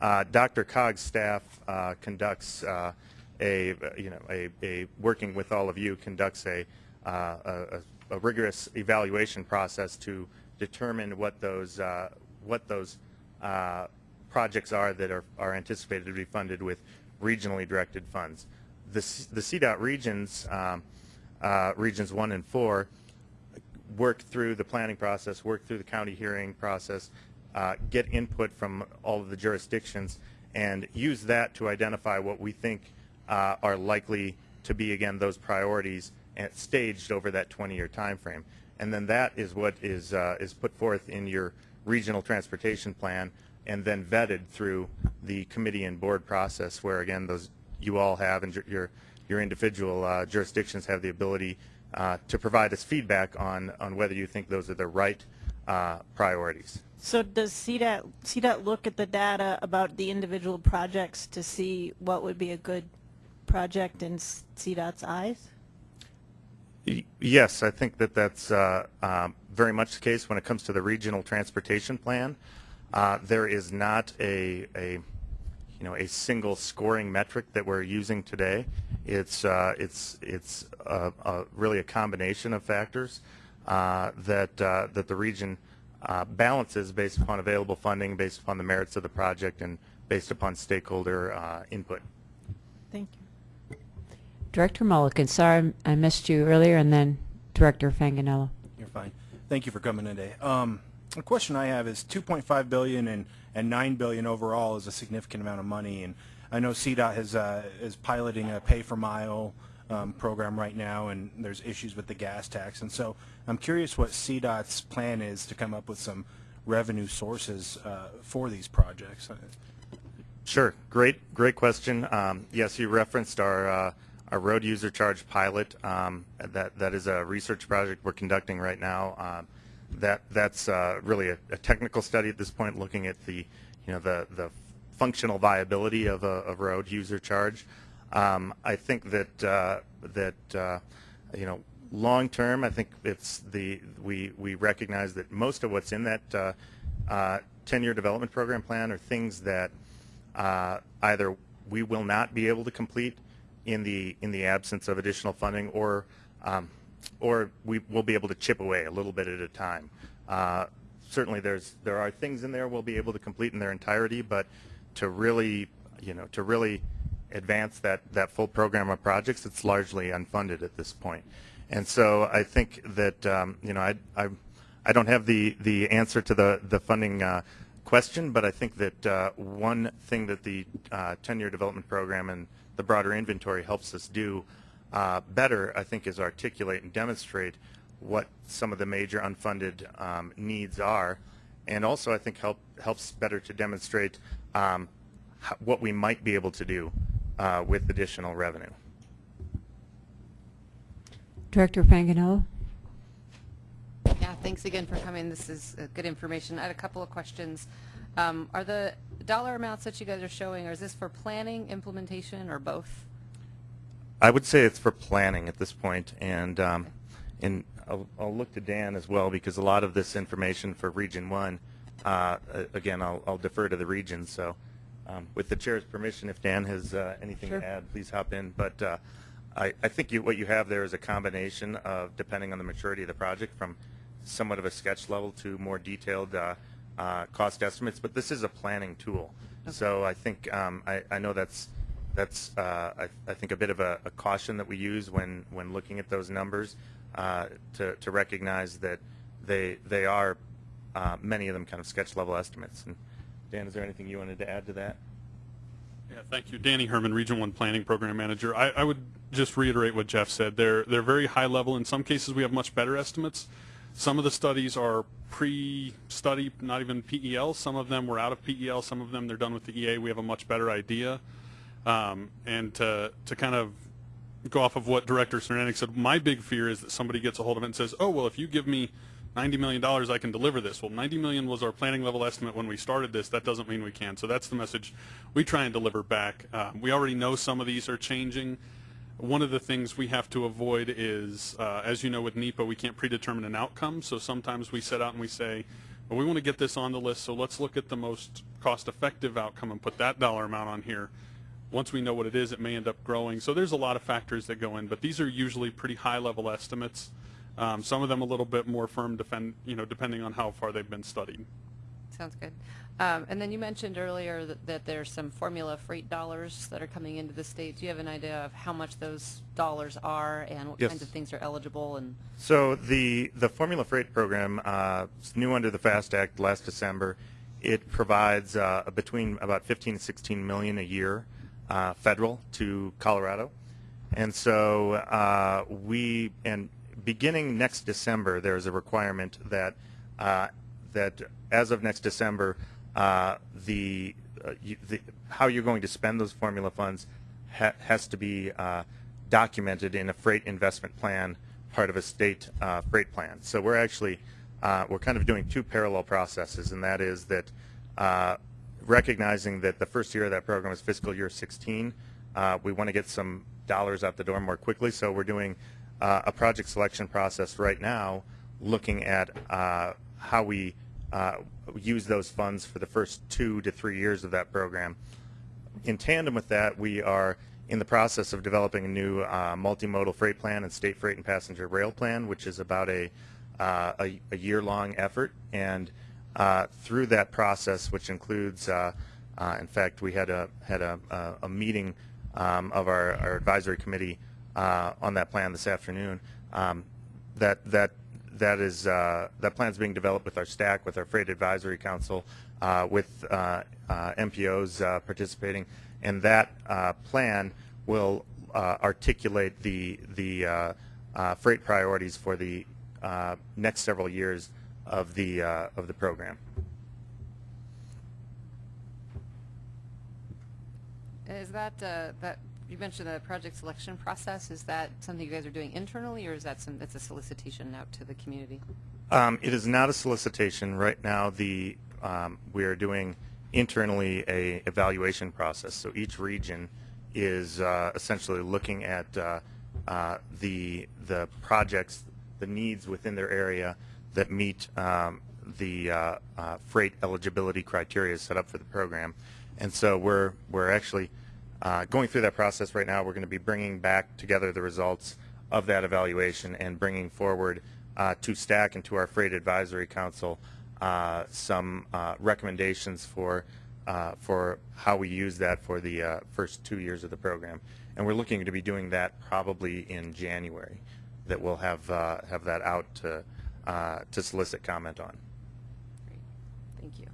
Uh, DRCOG's staff uh, conducts uh, a you know a, a working with all of you conducts a, uh, a a rigorous evaluation process to determine what those uh, what those uh, projects are that are, are anticipated to be funded with regionally directed funds. The, the CDOT regions, um, regions one and four, work through the planning process, work through the county hearing process, uh, get input from all of the jurisdictions, and use that to identify what we think uh, are likely to be, again, those priorities and staged over that 20-year time frame. And then that is what is, uh, is put forth in your regional transportation plan and then vetted through the committee and board process where, again, those you all have and your- your, individual uh, jurisdictions have the ability uh, to provide us feedback on, on whether you think those are the right uh, priorities. So does CDOT, CDOT look at the data about the individual projects to see what would be a good project in CDOT's eyes? Yes, I think that that's uh, um, very much the case when it comes to the regional transportation plan. Uh, There is not a, a, you know, a single scoring metric that we're using today. It's, uh, it's, it's uh, uh, really a combination of factors uh, that, uh, that the region uh, balances based upon available funding, based upon the merits of the project, and based upon stakeholder uh, input. Thank you. Director Mullica, sorry I missed you earlier, and then Director Fanganello. You're fine. Thank you for coming today. Um, the question I have is 2.5 billion and and 9 billion overall is a significant amount of money, and I know CDOT has uh, is piloting a pay for mile um, program right now, and there's issues with the gas tax, and so I'm curious what CDOT's plan is to come up with some revenue sources uh, for these projects. Sure. Great, great question. Um, yes, you referenced our uh, our road user charge pilot. Um, that that is a research project we're conducting right now. Um, that that's uh, really a, a technical study at this point, looking at the you know the the functional viability of a, a road user charge. Um, I think that uh, that uh, you know long term, I think it's the we we recognize that most of what's in that uh, uh, 10-year development program plan are things that uh, either we will not be able to complete in the in the absence of additional funding, or um, or we will be able to chip away a little bit at a time. Uh, certainly, there's there are things in there we'll be able to complete in their entirety, but to really you know to really advance that that full program of projects, it's largely unfunded at this point. And so I think that um, you know I, I I don't have the the answer to the the funding uh, question, but I think that uh, one thing that the uh, 10-year development program and the broader inventory helps us do uh, better, I think, is articulate and demonstrate what some of the major unfunded um, needs are, and also I think help helps better to demonstrate um, what we might be able to do uh, with additional revenue. Director Fanganello? Yeah, thanks again for coming. This is uh, good information. I had a couple of questions. Um, Are the dollar amounts that you guys are showing, or is this for planning, implementation, or both? I would say it's for planning at this point, and um, and I'll, I'll look to Dan as well because a lot of this information for Region One, uh, again, I'll, I'll defer to the region. So, um, with the chair's permission, if Dan has uh, anything Sure. to add, please hop in. But uh, I, I think you, what you have there is a combination of, depending on the maturity of the project, from somewhat of a sketch level to more detailed uh, uh, cost estimates, but this is a planning tool. So I think um, I, I know that's that's uh, I, I think a bit of a, a caution that we use when when looking at those numbers uh, to to recognize that they they are uh, many of them kind of sketch level estimates. And Dan, is there anything you wanted to add to that? Yeah, thank you. Danny Herrmann, Region 1 Planning Program Manager. I, I would just reiterate what Jeff said. They're, they're very high level. In some cases, we have much better estimates. Some of the studies are pre-study, not even PEL. Some of them were out of PEL. Some of them they're done with the EA. We have a much better idea. Um, and to, to kind of go off of what Director Cernanek said, my big fear is that somebody gets a hold of it and says, oh, well, if you give me $90 million, I can deliver this. Well, $90 million was our planning level estimate when we started this. That doesn't mean we can. So that's the message we try and deliver back. Uh, we already know some of these are changing. One of the things we have to avoid is, uh, as you know with NEPA, we can't predetermine an outcome. So sometimes we set out and we say, well, we want to get this on the list, so let's look at the most cost-effective outcome and put that dollar amount on here. Once we know what it is, it may end up growing. So there's a lot of factors that go in, but these are usually pretty high-level estimates. Um, some of them a little bit more firm, defend, you know, depending on how far they've been studied. Sounds good. Um, And then you mentioned earlier that, that there's some formula freight dollars that are coming into the state. Do you have an idea of how much those dollars are and what Yes. kinds of things are eligible and? So the the Formula Freight program, uh, is new under the FAST Act last December. It provides uh, between about 15 and 16 million a year uh, federal to Colorado, and so uh, we and beginning next December, there is a requirement that uh, that as of next December, uh, the, uh, you, the how you're going to spend those formula funds ha- has to be uh, documented in a freight investment plan, part of a state uh, freight plan. So we're actually we're kind of doing two parallel processes, and that is that recognizing that the first year of that program is fiscal year 16, uh, we want to get some dollars out the door more quickly. So we're doing uh, a project selection process right now, looking at uh, how we uh, use those funds for the first two to three years of that program. In tandem with that, we are in the process of developing a new uh, multimodal freight plan and state freight and passenger rail plan, which is about a, uh, a, a year-long effort. And through that process, which includes, uh, in fact, we had a had a, a, a meeting um, of our, our advisory committee uh, on that plan this afternoon. Um, that that that is uh, that plan is being developed with our STAC, with our Freight Advisory Council, uh, with uh, uh, MPOs uh, participating, and that plan will articulate the the freight priorities for the next several years of the of the program. Is that, that, you mentioned the project selection process, is that something you guys are doing internally, or is that some, that's a solicitation out to the community? Um, it is not a solicitation right now. The um, we are doing internally a evaluation process. So each region is uh, essentially looking at uh, uh, the the projects, the needs within their area that meet um, the uh, uh, freight eligibility criteria set up for the program. And so we're we're actually uh, going through that process right now. We're going to be bringing back together the results of that evaluation and bringing forward uh, to STAC and to our Freight Advisory Council uh, some uh, recommendations for uh, for how we use that for the uh, first two years of the program. And we're looking to be doing that probably in January. That we'll have uh, have that out to uh, to solicit comment on. Great, thank you.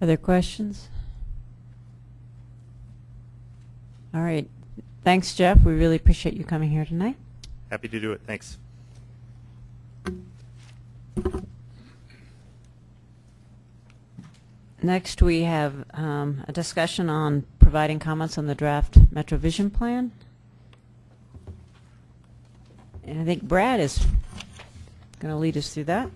Other questions? All right. Thanks, Jeff. We really appreciate you coming here tonight. Happy to do it. Thanks. Next, we have um, a discussion on providing comments on the draft MetroVision plan. And I think Brad is going to lead us through that.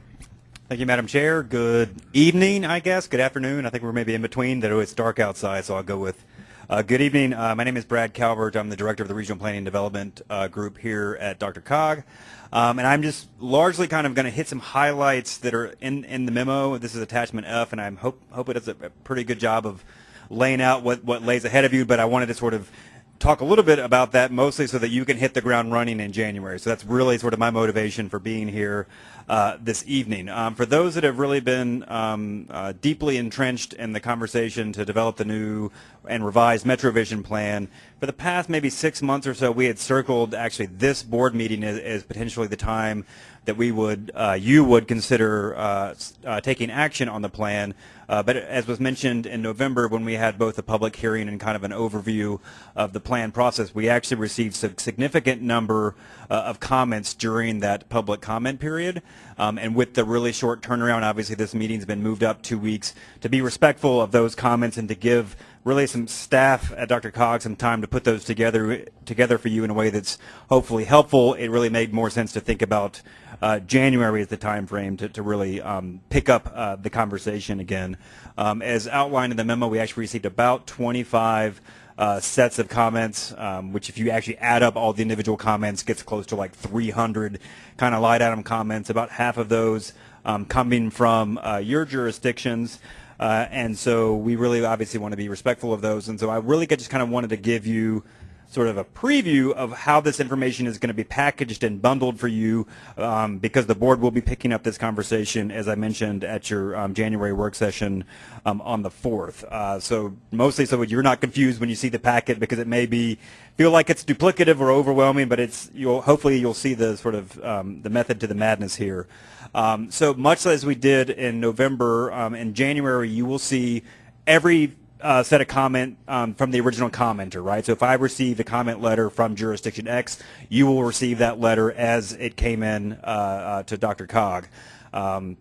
Thank you, Madam Chair. Good evening, I guess. Good afternoon. I think we're maybe in between, though it's dark outside, so I'll go with uh, good evening. Uh, my name is Brad Calvert. I'm the Director of the Regional Planning and Development uh, Group here at DRCOG. Um, and I'm just largely kind of going to hit some highlights that are in, in the memo. This is attachment F, and I hope, hope it does a, pretty good job of laying out what, what lays ahead of you, but I wanted to sort of talk a little bit about that, mostly so that you can hit the ground running in January. So that's really sort of my motivation for being here uh, this evening. Um, for those that have really been um, uh, deeply entrenched in the conversation to develop the new and revised MetroVision plan, for the past maybe six months or so, we had circled actually this board meeting as, as potentially the time that we would, uh, you would consider uh, uh, taking action on the plan. Uh, but as was mentioned in November, when we had both a public hearing and kind of an overview of the plan process, we actually received a significant number uh, of comments during that public comment period. Um, and with the really short turnaround, obviously this meeting's been moved up two weeks to be respectful of those comments and to give really some staff at DRCOG some time to put those together together for you in a way that's hopefully helpful. It really made more sense to think about uh, January as the time frame to, to really um, pick up uh, the conversation again. Um, as outlined in the memo, we actually received about 25 uh, sets of comments, um, which if you actually add up all the individual comments, gets close to like 300 kind of light item comments. About half of those um, coming from uh, your jurisdictions. Uh, and so we really obviously want to be respectful of those. And so I really just kind of wanted to give you sort of a preview of how this information is going to be packaged and bundled for you um, because the board will be picking up this conversation, as I mentioned, at your um, January work session um, on the 4th. Uh, so mostly so you're not confused when you see the packet because it may be feel like it's duplicative or overwhelming, but it's you'll hopefully you'll see the sort of um, the method to the madness here. Um, so much as we did in November, um, in January, you will see every uh, set a comment um, from the original commenter, right? So if I receive a comment letter from jurisdiction X, you will receive that letter as it came in uh, uh, to DRCOG. Um,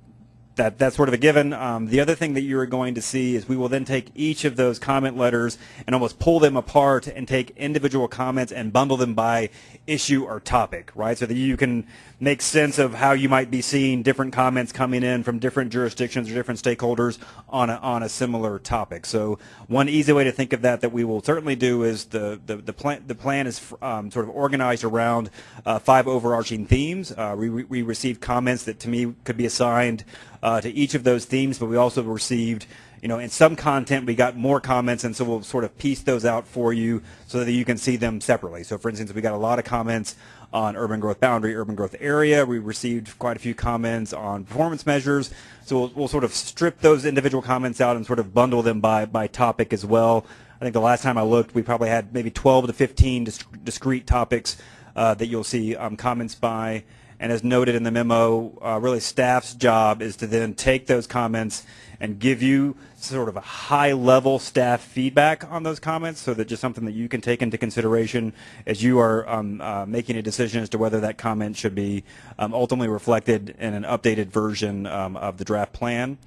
that that's sort of a given. Um, the other thing that you're going to see is we will then take each of those comment letters and almost pull them apart and take individual comments and bundle them by issue or topic, right? So that you can make sense of how you might be seeing different comments coming in from different jurisdictions or different stakeholders on a, on a similar topic. So one easy way to think of that that we will certainly do is the the, the plan the plan is um, sort of organized around uh, five overarching themes. Uh, we we received comments that to me could be assigned uh, to each of those themes, but we also received you know, in some content we got more comments, and so we'll sort of piece those out for you so that you can see them separately. So, for instance, we got a lot of comments on urban growth boundary, urban growth area. We received quite a few comments on performance measures. So we'll, we'll sort of strip those individual comments out and sort of bundle them by, by topic as well. I think the last time I looked, we probably had maybe 12 to 15 dis- discrete topics uh, that you'll see um, comments by. And as noted in the memo, uh, really staff's job is to then take those comments and give you sort of a high level staff feedback on those comments so that just something that you can take into consideration as you are um, uh, making a decision as to whether that comment should be um, ultimately reflected in an updated version um, of the draft plan.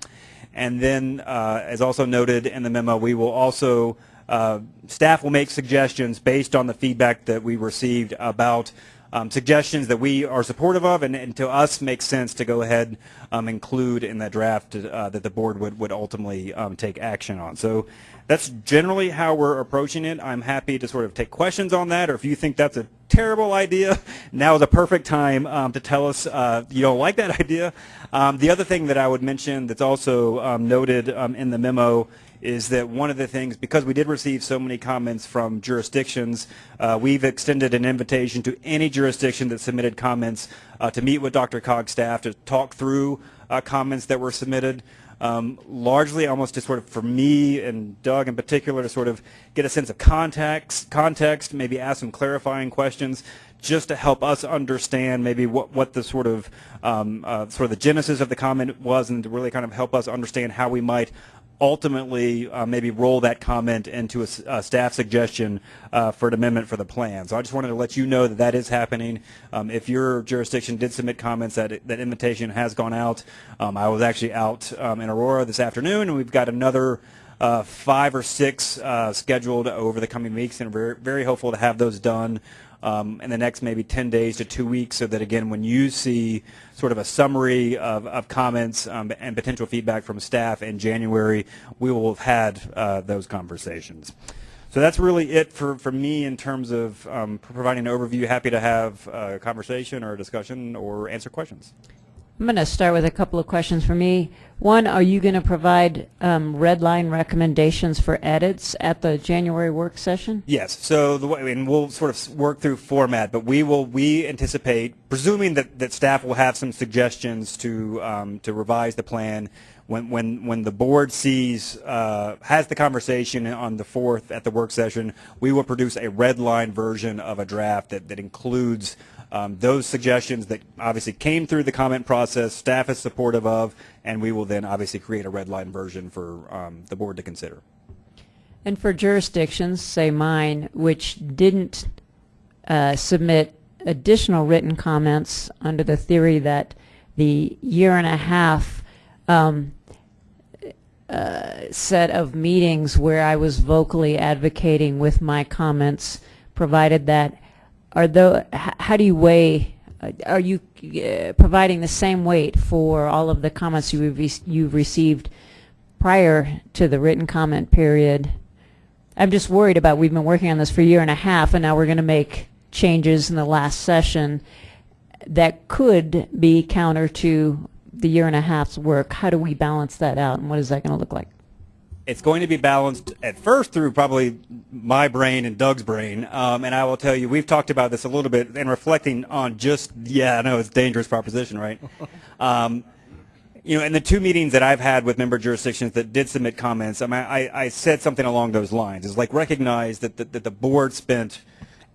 And then, uh, as also noted in the memo, we will also, uh, staff will make suggestions based on the feedback that we received about um, suggestions that we are supportive of and, and to us makes sense to go ahead um, include in that draft uh, that the board would, would ultimately um, take action on. So that's generally how we're approaching it. I'm happy to sort of take questions on that or if you think that's a terrible idea, *laughs* now is a perfect time um, to tell us uh, you don't like that *laughs* idea. Um, the other thing that I would mention that's also um, noted in the memo is that one of the things, because we did receive so many comments from jurisdictions, uh, we've extended an invitation to any jurisdiction that submitted comments uh, to meet with DRCOG's staff to talk through uh, comments that were submitted. Um, largely almost to sort of, for me and Doug in particular, to sort of get a sense of context, context, maybe ask some clarifying questions, just to help us understand maybe what, what the sort of um, uh, sort of the genesis of the comment was, and to really kind of help us understand how we might ultimately uh, maybe roll that comment into a staff suggestion uh, for an amendment for the plan. So I just wanted to let you know that that is happening. Um, if your jurisdiction did submit comments, that that invitation has gone out. Um, I was actually out um, in Aurora this afternoon, and we've got another uh, five or six uh, scheduled over the coming weeks, and we're very hopeful to have those done um, in the next maybe 10 days to two weeks so that, again, when you see sort of a summary of, of comments um, and potential feedback from staff in January, we will have had uh, those conversations. So that's really it for, for me in terms of um, providing an overview. Happy to have a conversation or a discussion or answer questions. I'm going to start with a couple of questions for me. One, are you going to provide um, red line recommendations for edits at the January work session? Yes. So the way, we'll sort of work through format, but we will we anticipate, presuming that, that staff will have some suggestions to um, to revise the plan. When when when the board sees uh, has the conversation on the fourth at the work session, we will produce a red line version of a draft that that includes. Um, those suggestions that obviously came through the comment process, staff is supportive of, and we will then obviously create a red line version for um, the board to consider. And for jurisdictions, say mine, which didn't uh, submit additional written comments under the theory that the year and a half um, uh, set of meetings where I was vocally advocating with my comments, provided that, are the, h- how do you weigh, uh, are you uh, providing the same weight for all of the comments you've, re- you've received prior to the written comment period? I'm just worried about, we've been working on this for a year and a half, and now we're going to make changes in the last session that could be counter to the year and a half's work. How do we balance that out, and what is that going to look like? It's going to be balanced at first through probably my brain and Doug's brain. Um, and I will tell you, we've talked about this a little bit and reflecting on just, yeah, I know it's a dangerous proposition, right? *laughs* um, you know, in the two meetings that I've had with member jurisdictions that did submit comments, I mean, I, I said something along those lines. It's like recognize that the, that the board spent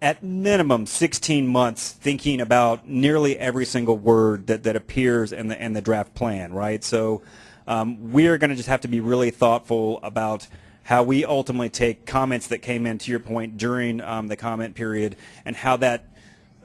at minimum 16 months thinking about nearly every single word that, that appears in the, in the draft plan, right? So um, we're going to just have to be really thoughtful about how we ultimately take comments that came in, to your point, during um, the comment period and how that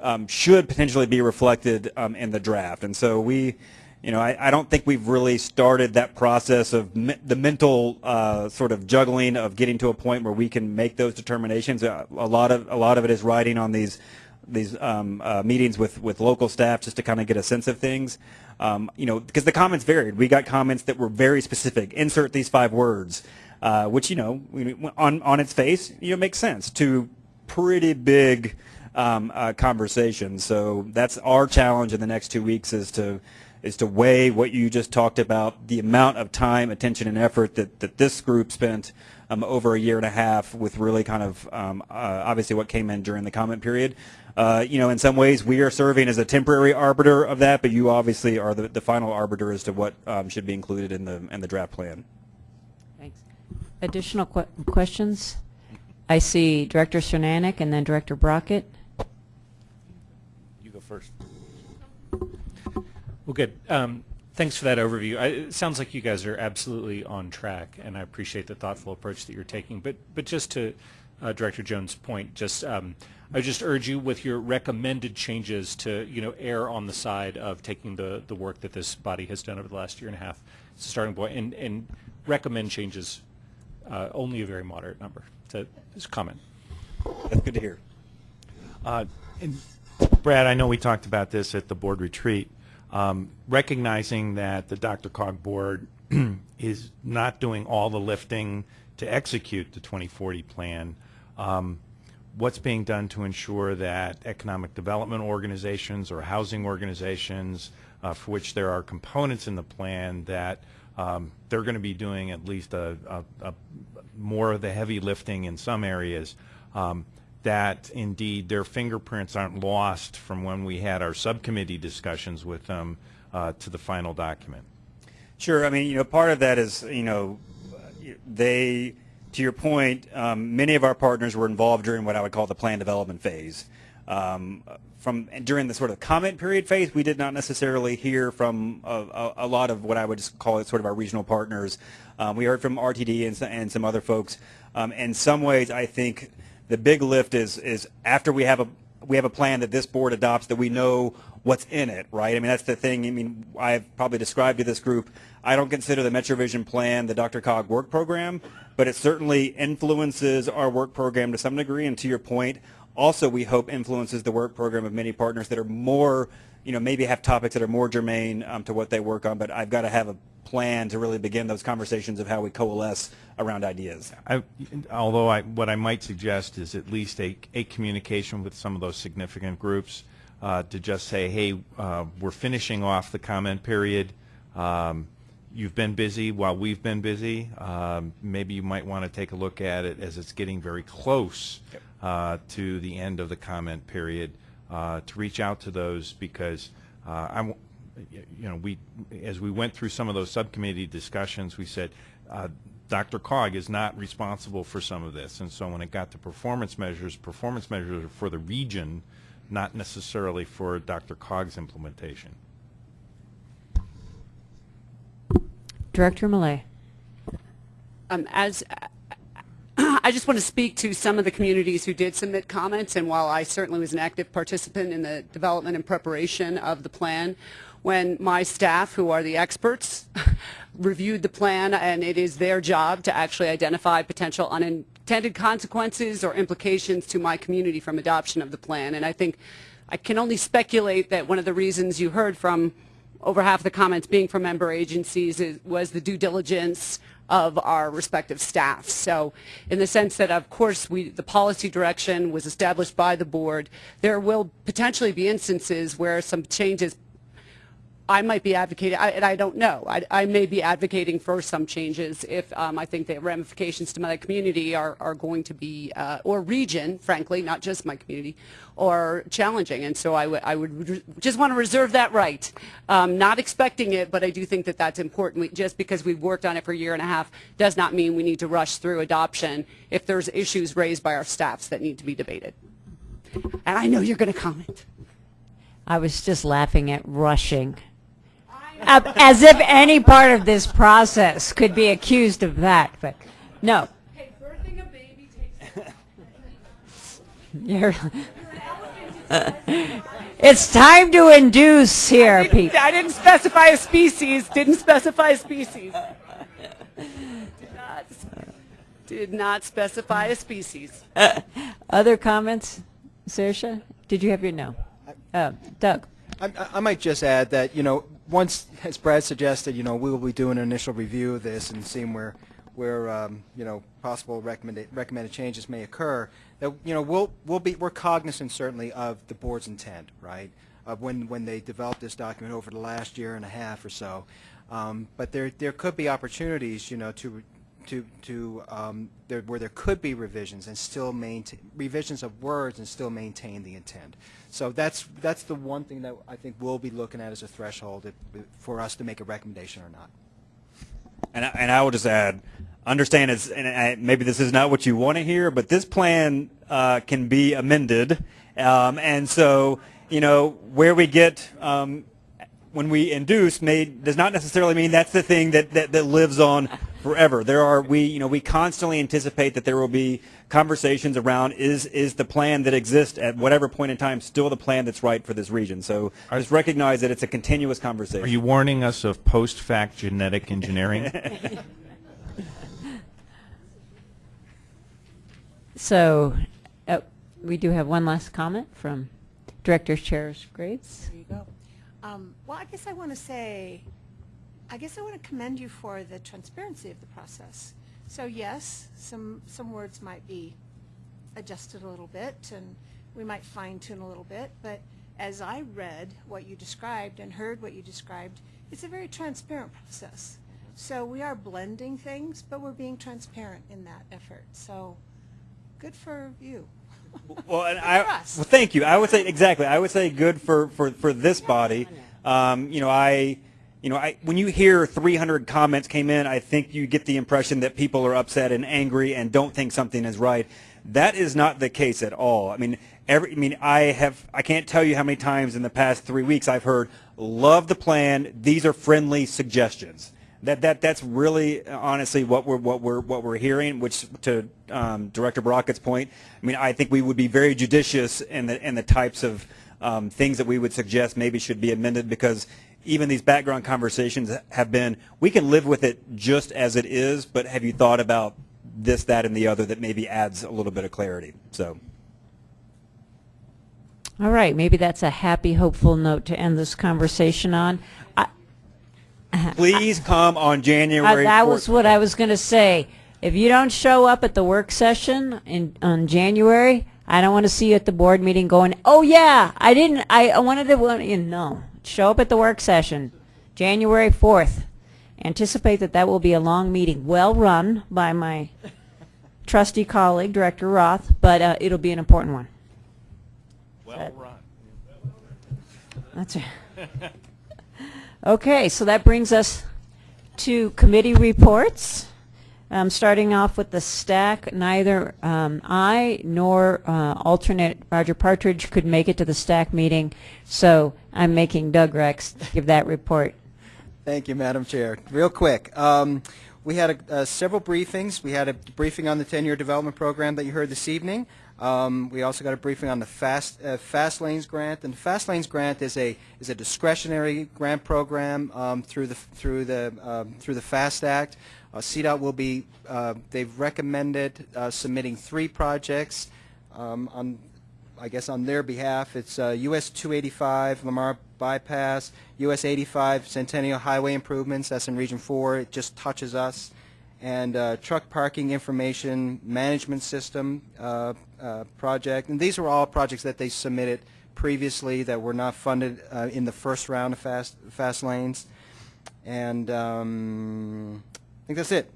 um, should potentially be reflected um, in the draft. And so we, you know, I, I don't think we've really started that process of me- the mental uh, sort of juggling of getting to a point where we can make those determinations. Uh, a lot of a lot of it is riding on these these um, uh, meetings with with local staff just to kind of get a sense of things. Um, you know, because the comments varied. We got comments that were very specific. Insert these five words, uh, which you know, on on its face, you know, makes sense to pretty big um, uh, conversations. So that's our challenge in the next two weeks is to is to weigh what you just talked about, the amount of time, attention, and effort that, that this group spent um, over a year and a half with really kind of um, uh, obviously what came in during the comment period. Uh, you know, in some ways, we are serving as a temporary arbiter of that, but you obviously are the, the final arbiter as to what um, should be included in the in the draft plan. Thanks. Additional que- questions? I see Director Cernanek and then Director Brockett. You go first. Well, good. Um, thanks for that overview. I, it sounds like you guys are absolutely on track, and I appreciate the thoughtful approach that you're taking. But, but just to uh, Director Jones' point, just um, I just urge you with your recommended changes to you know err on the side of taking the the work that this body has done over the last year and a half as a starting point, and and recommend changes uh, only a very moderate number. To just comment. That's good to hear. Uh, and Brad, I know we talked about this at the board retreat. Um, recognizing that the DRCOG board *clears throat* is not doing all the lifting to execute the 2040 plan, um, what's being done to ensure that economic development organizations or housing organizations, uh, for which there are components in the plan that um, they're going to be doing at least a, a, a more of the heavy lifting in some areas, um, that indeed their fingerprints aren't lost from when we had our subcommittee discussions with them uh, to the final document. Sure. I mean, you know, part of that is, you know, they, to your point, um, many of our partners were involved during what I would call the plan development phase. Um, from during the sort of comment period phase, we did not necessarily hear from a, a, a lot of what I would just call it sort of our regional partners. Um, we heard from RTD and, and some other folks. Um, in some ways, I think the big lift is is after we have a we have a plan that this board adopts that we know what's in it, right? I mean, that's the thing. I mean, I've probably described to this group, I don't consider the MetroVision plan the DRCOG work program, but it certainly influences our work program to some degree. And to your point, also we hope influences the work program of many partners that are more, you know, maybe have topics that are more germane um, to what they work on. But I've got to have a plan to really begin those conversations of how we coalesce around ideas. I, although I, what I might suggest is at least a, a communication with some of those significant groups uh, to just say, hey, uh, we're finishing off the comment period. Um, You've been busy while we've been busy. Um, Maybe you might want to take a look at it as it's getting very close uh, to the end of the comment period, uh, to reach out to those because uh, I'm, you know, we, as we went through some of those subcommittee discussions, we said, uh, DRCOG is not responsible for some of this. And so when it got to performance measures, performance measures are for the region, not necessarily for DRCOG's implementation. Director Malay. Um, as I just want to speak to some of the communities who did submit comments, and while I certainly was an active participant in the development and preparation of the plan, when my staff, who are the experts, *laughs* reviewed the plan, and it is their job to actually identify potential unintended consequences or implications to my community from adoption of the plan. And I think I can only speculate that one of the reasons you heard from over half the comments being from member agencies is, was the due diligence of our respective staff. So in the sense that, of course, we, the policy direction was established by the board, there will potentially be instances where some changes I might be advocating, I, and I don't know. I, I may be advocating for some changes if um, I think the ramifications to my community are, are going to be, uh, or region, frankly, not just my community, are challenging. And so I would, I would re- just want to reserve that right. Um, not expecting it, but I do think that that's important. We, just because we've worked on it for a year and a half does not mean we need to rush through adoption if there's issues raised by our staffs that need to be debated. And I know you're going to comment. I was just laughing at rushing. Uh, As if any part of this process could be accused of that, but no. *laughs* You're- It's time to induce here, people. I didn't specify a species, didn't specify a species. Did not- Did not specify a species. Other comments? Saoirse, did you have your no? Uh, Doug? I, I- I might just add that, you know, once, as Brad suggested, you know, we will be doing an initial review of this and seeing where, where, um, you know, possible recommended, recommended changes may occur. That, you know, we'll, we'll be, we're cognizant certainly of the board's intent, right? Of when, when they developed this document over the last year and a half or so. Um, but there, there could be opportunities, you know, to, to, to, um, there, where there could be revisions and still maintain, revisions of words and still maintain the intent. So that's, that's the one thing that I think we'll be looking at as a threshold if, for us to make a recommendation or not. And I, and I will just add, understand it's and I, maybe this is not what you want to hear, but this plan uh, can be amended, um, and so you know where we get um, when we induce may does not necessarily mean that's the thing that, that, that lives on forever. There are we you know we constantly anticipate that there will be conversations around is is the plan that exists at whatever point in time still the plan that's right for this region. So just recognize that it's a continuous conversation. Are you warning us of post-fact genetic engineering? *laughs* So, uh, we do have one last comment from Director Charis-Graves. There you go. Um, Well, I guess I want to say, I guess I want to commend you for the transparency of the process. So yes, some, some words might be adjusted a little bit, and we might fine tune a little bit, but as I read what you described and heard what you described, it's a very transparent process. So we are blending things, but we're being transparent in that effort. So good for you. Well, and I, well, thank you. I would say exactly. I would say good for for for this body. Um, you know, I, you know, I when you hear 300 comments came in, I think you get the impression that people are upset and angry and don't think something is right. That is not the case at all. I mean, every. I mean, I have. I can't tell you how many times in the past three weeks I've heard, "Love the plan. These are friendly suggestions." That, that that's really honestly what we're what we're what we're hearing. Which to um, Director Brockett's point, I mean, I think we would be very judicious in the in the types of um, things that we would suggest maybe should be amended because even these background conversations have been we can live with it just as it is, but have you thought about this, that, and the other that maybe adds a little bit of clarity? So. All right, maybe that's a happy, hopeful note to end this conversation on. I- Please come on January. That was what I was going to say. If you don't show up at the work session in, on January, I don't want to see you at the board meeting going, oh yeah, I didn't, I, I wanted to, you know, show up at the work session, January 4th. Anticipate that that will be a long meeting, well run by my trusty colleague, Director Roth, but uh, it'll be an important one. Well run. That's it. *laughs* Okay, so that brings us to committee reports. Um, starting off with the STAC, neither um, I nor uh, alternate Roger Partridge could make it to the STAC meeting, so I'm making Doug Rex give that report. Thank you, Madam Chair. Real quick, um, we had a, uh, several briefings. We had a briefing on the 10-year development program that you heard this evening. Um, we also got a briefing on the Fast uh, Fast Lanes grant, and the Fast Lanes grant is a is a discretionary grant program um, through the through the um, through the Fast Act. Uh, CDOT will be uh, they've recommended uh, submitting three projects um, on I guess on their behalf. It's uh, US 285 Lamar bypass, US 85 Centennial Highway improvements. That's in Region 4. It just touches us and uh, truck parking information management system uh, uh, project. And these were all projects that they submitted previously that were not funded uh, in the first round of fast fast lanes. And um, I think that's it.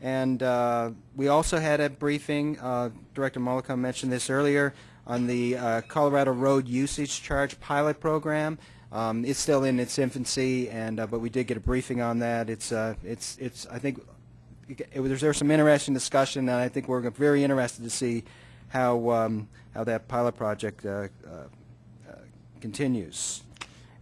And uh, we also had a briefing. Uh, Director Mullica mentioned this earlier on the uh, Colorado Road Usage Charge Pilot Program. Um, it's still in its infancy, and uh, but we did get a briefing on that. It's uh, it's it's I think it, was there was some interesting discussion, and I think we're very interested to see how um, how that pilot project uh, continues.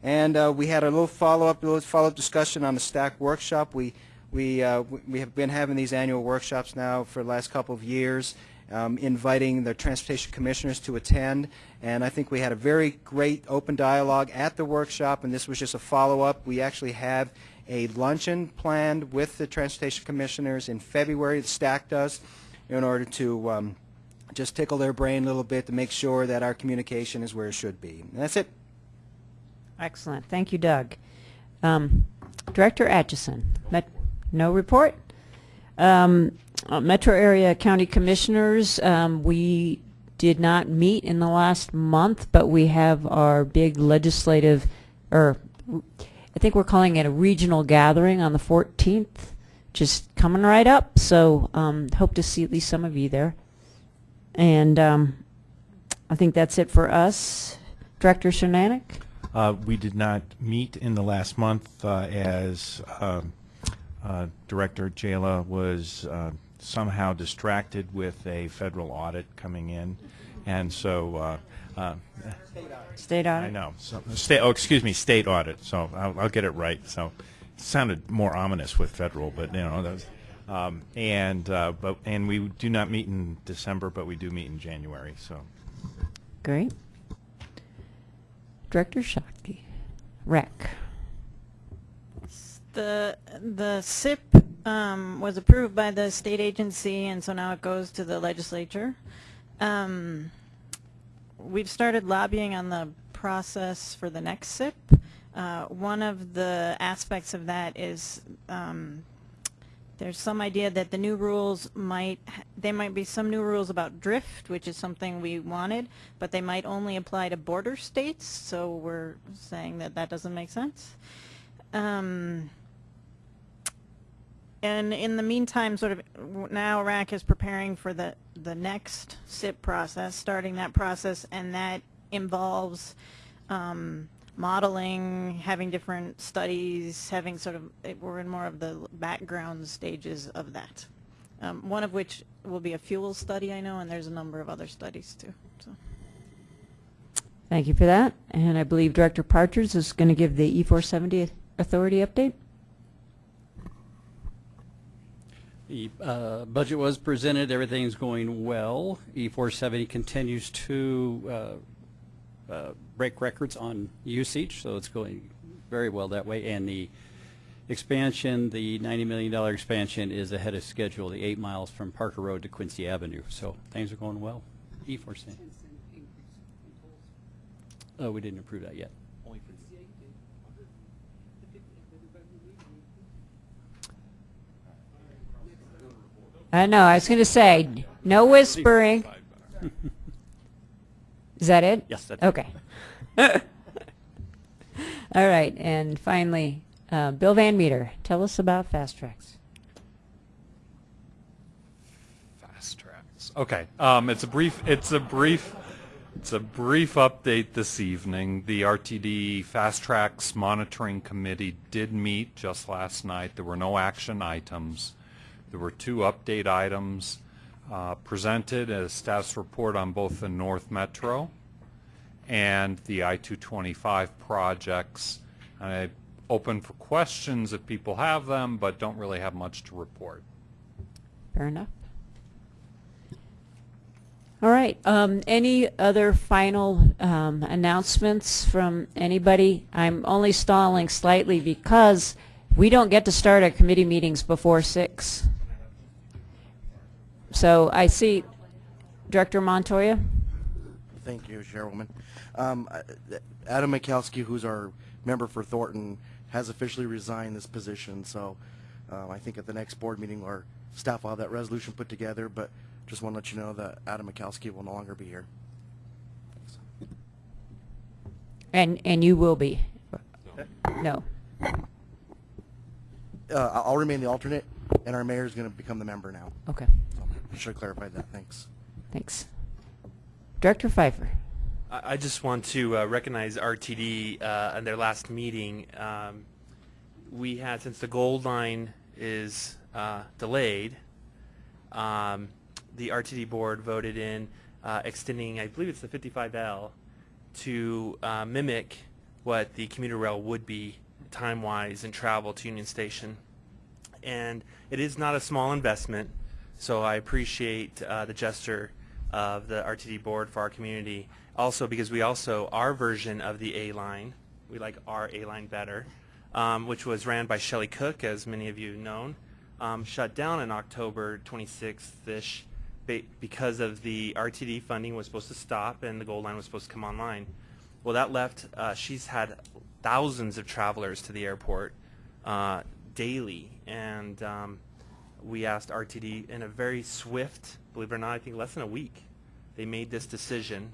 And we had a little follow-up, little follow-up discussion on the STAC workshop. We we uh, we have been having these annual workshops now for the last couple of years, um, inviting the transportation commissioners to attend. And I think we had a very great open dialogue at the workshop, and this was just a follow-up. We actually have a luncheon planned with the transportation commissioners in February, the STAC does, in order to um, just tickle their brain a little bit to make sure that our communication is where it should be. And that's it. Excellent. Thank you, Doug. Um, Director Atchison, Met no report. Um, uh, Metro Area County Commissioners, um, we did not meet in the last month, but we have our big legislative, or I think we're calling it a regional gathering on the 14th, just coming right up. So um, hope to see at least some of you there. And um, I think that's it for us. Director Cernanek? Uh, we did not meet in the last month uh, as um, uh, Director Jayla was uh, somehow distracted with a federal audit coming in. And so uh, uh, State audit? I know. So, state, oh, excuse me, state audit. So I'll, I'll get it right. So it sounded more ominous with federal, but you know, that was, um, and uh, but and we do not meet in December, but we do meet in January. So Great. Director Shockey. Rec. The, the SIP um, was approved by the state agency, and so now it goes to the legislature. Um, we've started lobbying on the process for the next SIP. Uh, one of the aspects of that is um, there's some idea that the new rules might, there might be some new rules about drift, which is something we wanted, but they might only apply to border states, so we're saying that that doesn't make sense. Um, and in the meantime, sort of now RAQC is preparing for the, the next SIP process, starting that process, and that involves um, modeling, having different studies, having sort of, we're in more of the background stages of that. Um, One of which will be a fuel study, I know, and there's a number of other studies too, so. Thank you for that. And I believe Director Partridge is going to give the E470 Authority update. The uh, budget was presented, everything's going well. E470 continues to uh, uh, break records on usage, so it's going very well that way. And the expansion, the $90 million expansion is ahead of schedule, the eight miles from Parker Road to Quincy Avenue. So things are going well. E470. Oh, we didn't approve that yet. I know, I was going to say, no whispering. Is that it? Yes, that's it. Okay. *laughs* All right, and finally, uh, Bill Van Meter, tell us about FasTracks. Fast tracks. Okay. Um, it's a brief. It's a brief. It's a brief update this evening. The RTD FasTracks Monitoring Committee did meet just last night. There were no action items. There were two update items uh, presented as status report on both the North Metro and the I-225 projects. I open for questions if people have them, but don't really have much to report. Fair enough. All right. Um, any other final um, announcements from anybody? I'm only stalling slightly because we don't get to start our committee meetings before six. So I see Director Montoya. Thank you, Chairwoman. Um, Adam Matkowsky, who's our member for Thornton, has officially resigned this position. So um, I think at the next board meeting, our staff will have that resolution put together. But just want to let you know that Adam Matkowsky will no longer be here. And and you will be. No. Uh, I'll remain the alternate, and our mayor is going to become the member now. Okay. So should have clarified that. Thanks. Thanks. Director Fifer. I I just want to uh, recognize RTD uh, in their last meeting. Um, we had, since the gold line is uh, delayed, um, the RTD board voted in uh, extending, I believe it's the 55L, to uh, mimic what the commuter rail would be time-wise and travel to Union Station. And it is not a small investment, so I appreciate uh, the gesture of the RTD board for our community. Also, because we also, our version of the A line, we like our A line better, um, which was ran by Shelley Cook, as many of you know, um, shut down in October 26th-ish because of the RTD funding was supposed to stop and the gold line was supposed to come online. Well, that left, uh, she's had thousands of travelers to the airport uh, daily, and um, we asked RTD in a very swift, believe it or not, I think less than a week, they made this decision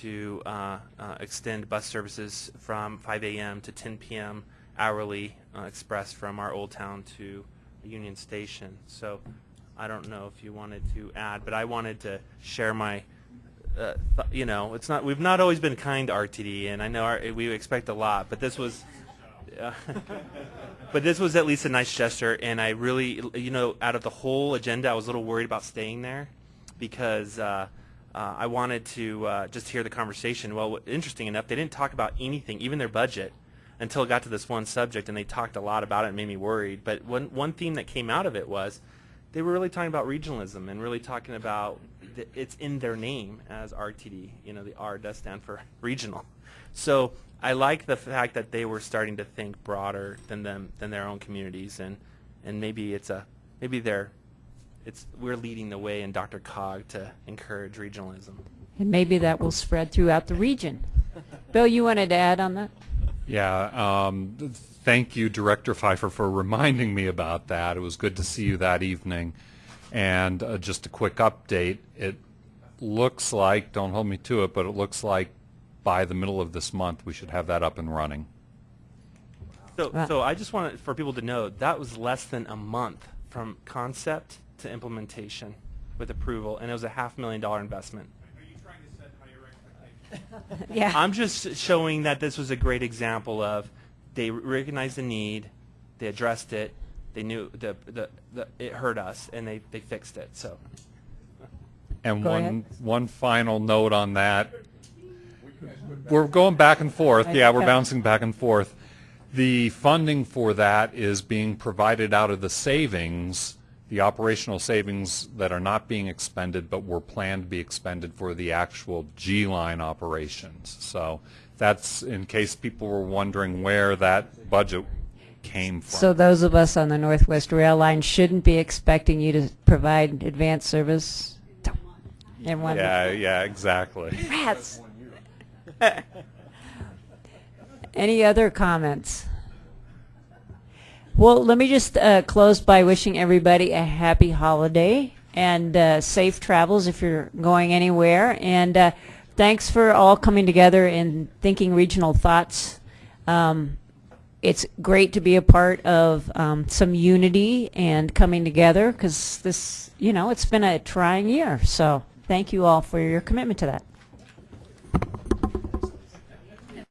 to uh, uh, extend bus services from 5 a.m. to 10 p.m. hourly uh, express from our old town to Union Station. So I don't know if you wanted to add, but I wanted to share my, uh, you know, it's not we've not always been kind to RTD, and I know our, we expect a lot, but this was. *laughs* But this was at least a nice gesture, and I really, you know, out of the whole agenda, I was a little worried about staying there because uh, uh, I wanted to uh, just hear the conversation. Well, interesting enough, they didn't talk about anything, even their budget, until it got to this one subject, and they talked a lot about it and made me worried. But one, one theme that came out of it was they were really talking about regionalism and really talking about th- it's in their name as RTD. You know, the R does stand for *laughs* regional. So I like the fact that they were starting to think broader than them than their own communities, and and maybe it's a maybe they're it's we're leading the way in DRCOG to encourage regionalism. And maybe that will spread throughout the region. Bill, you wanted to add on that? Yeah, um, thank you, Director Fifer, for reminding me about that. It was good to see you that evening. And uh, just a quick update, it looks like, don't hold me to it, but it looks like by the middle of this month, we should have that up and running. So, so I just wanted for people to know that was less than a month from concept to implementation with approval, and it was a half million dollar investment. *laughs* Yeah. I'm just showing that this was a great example of they recognized the need, they addressed it, they knew the, the, the it hurt us, and they, they fixed it. So. And Go one ahead. one final note on that. We're going back and forth. Yeah, we're bouncing back and forth. The funding for that is being provided out of the savings, the operational savings that are not being expended but were planned to be expended for the actual G-line operations. So that's in case people were wondering where that budget came from. So those of us on the Northwest Rail Line shouldn't be expecting you to provide advanced service in one Yeah, yeah, exactly. Rats. *laughs* Any other comments? Well, let me just uh, close by wishing everybody a happy holiday and uh, safe travels if you're going anywhere. And uh, thanks for all coming together and thinking regional thoughts. Um, it's great to be a part of um, some unity and coming together because this, you know, it's been a trying year. So thank you all for your commitment to that.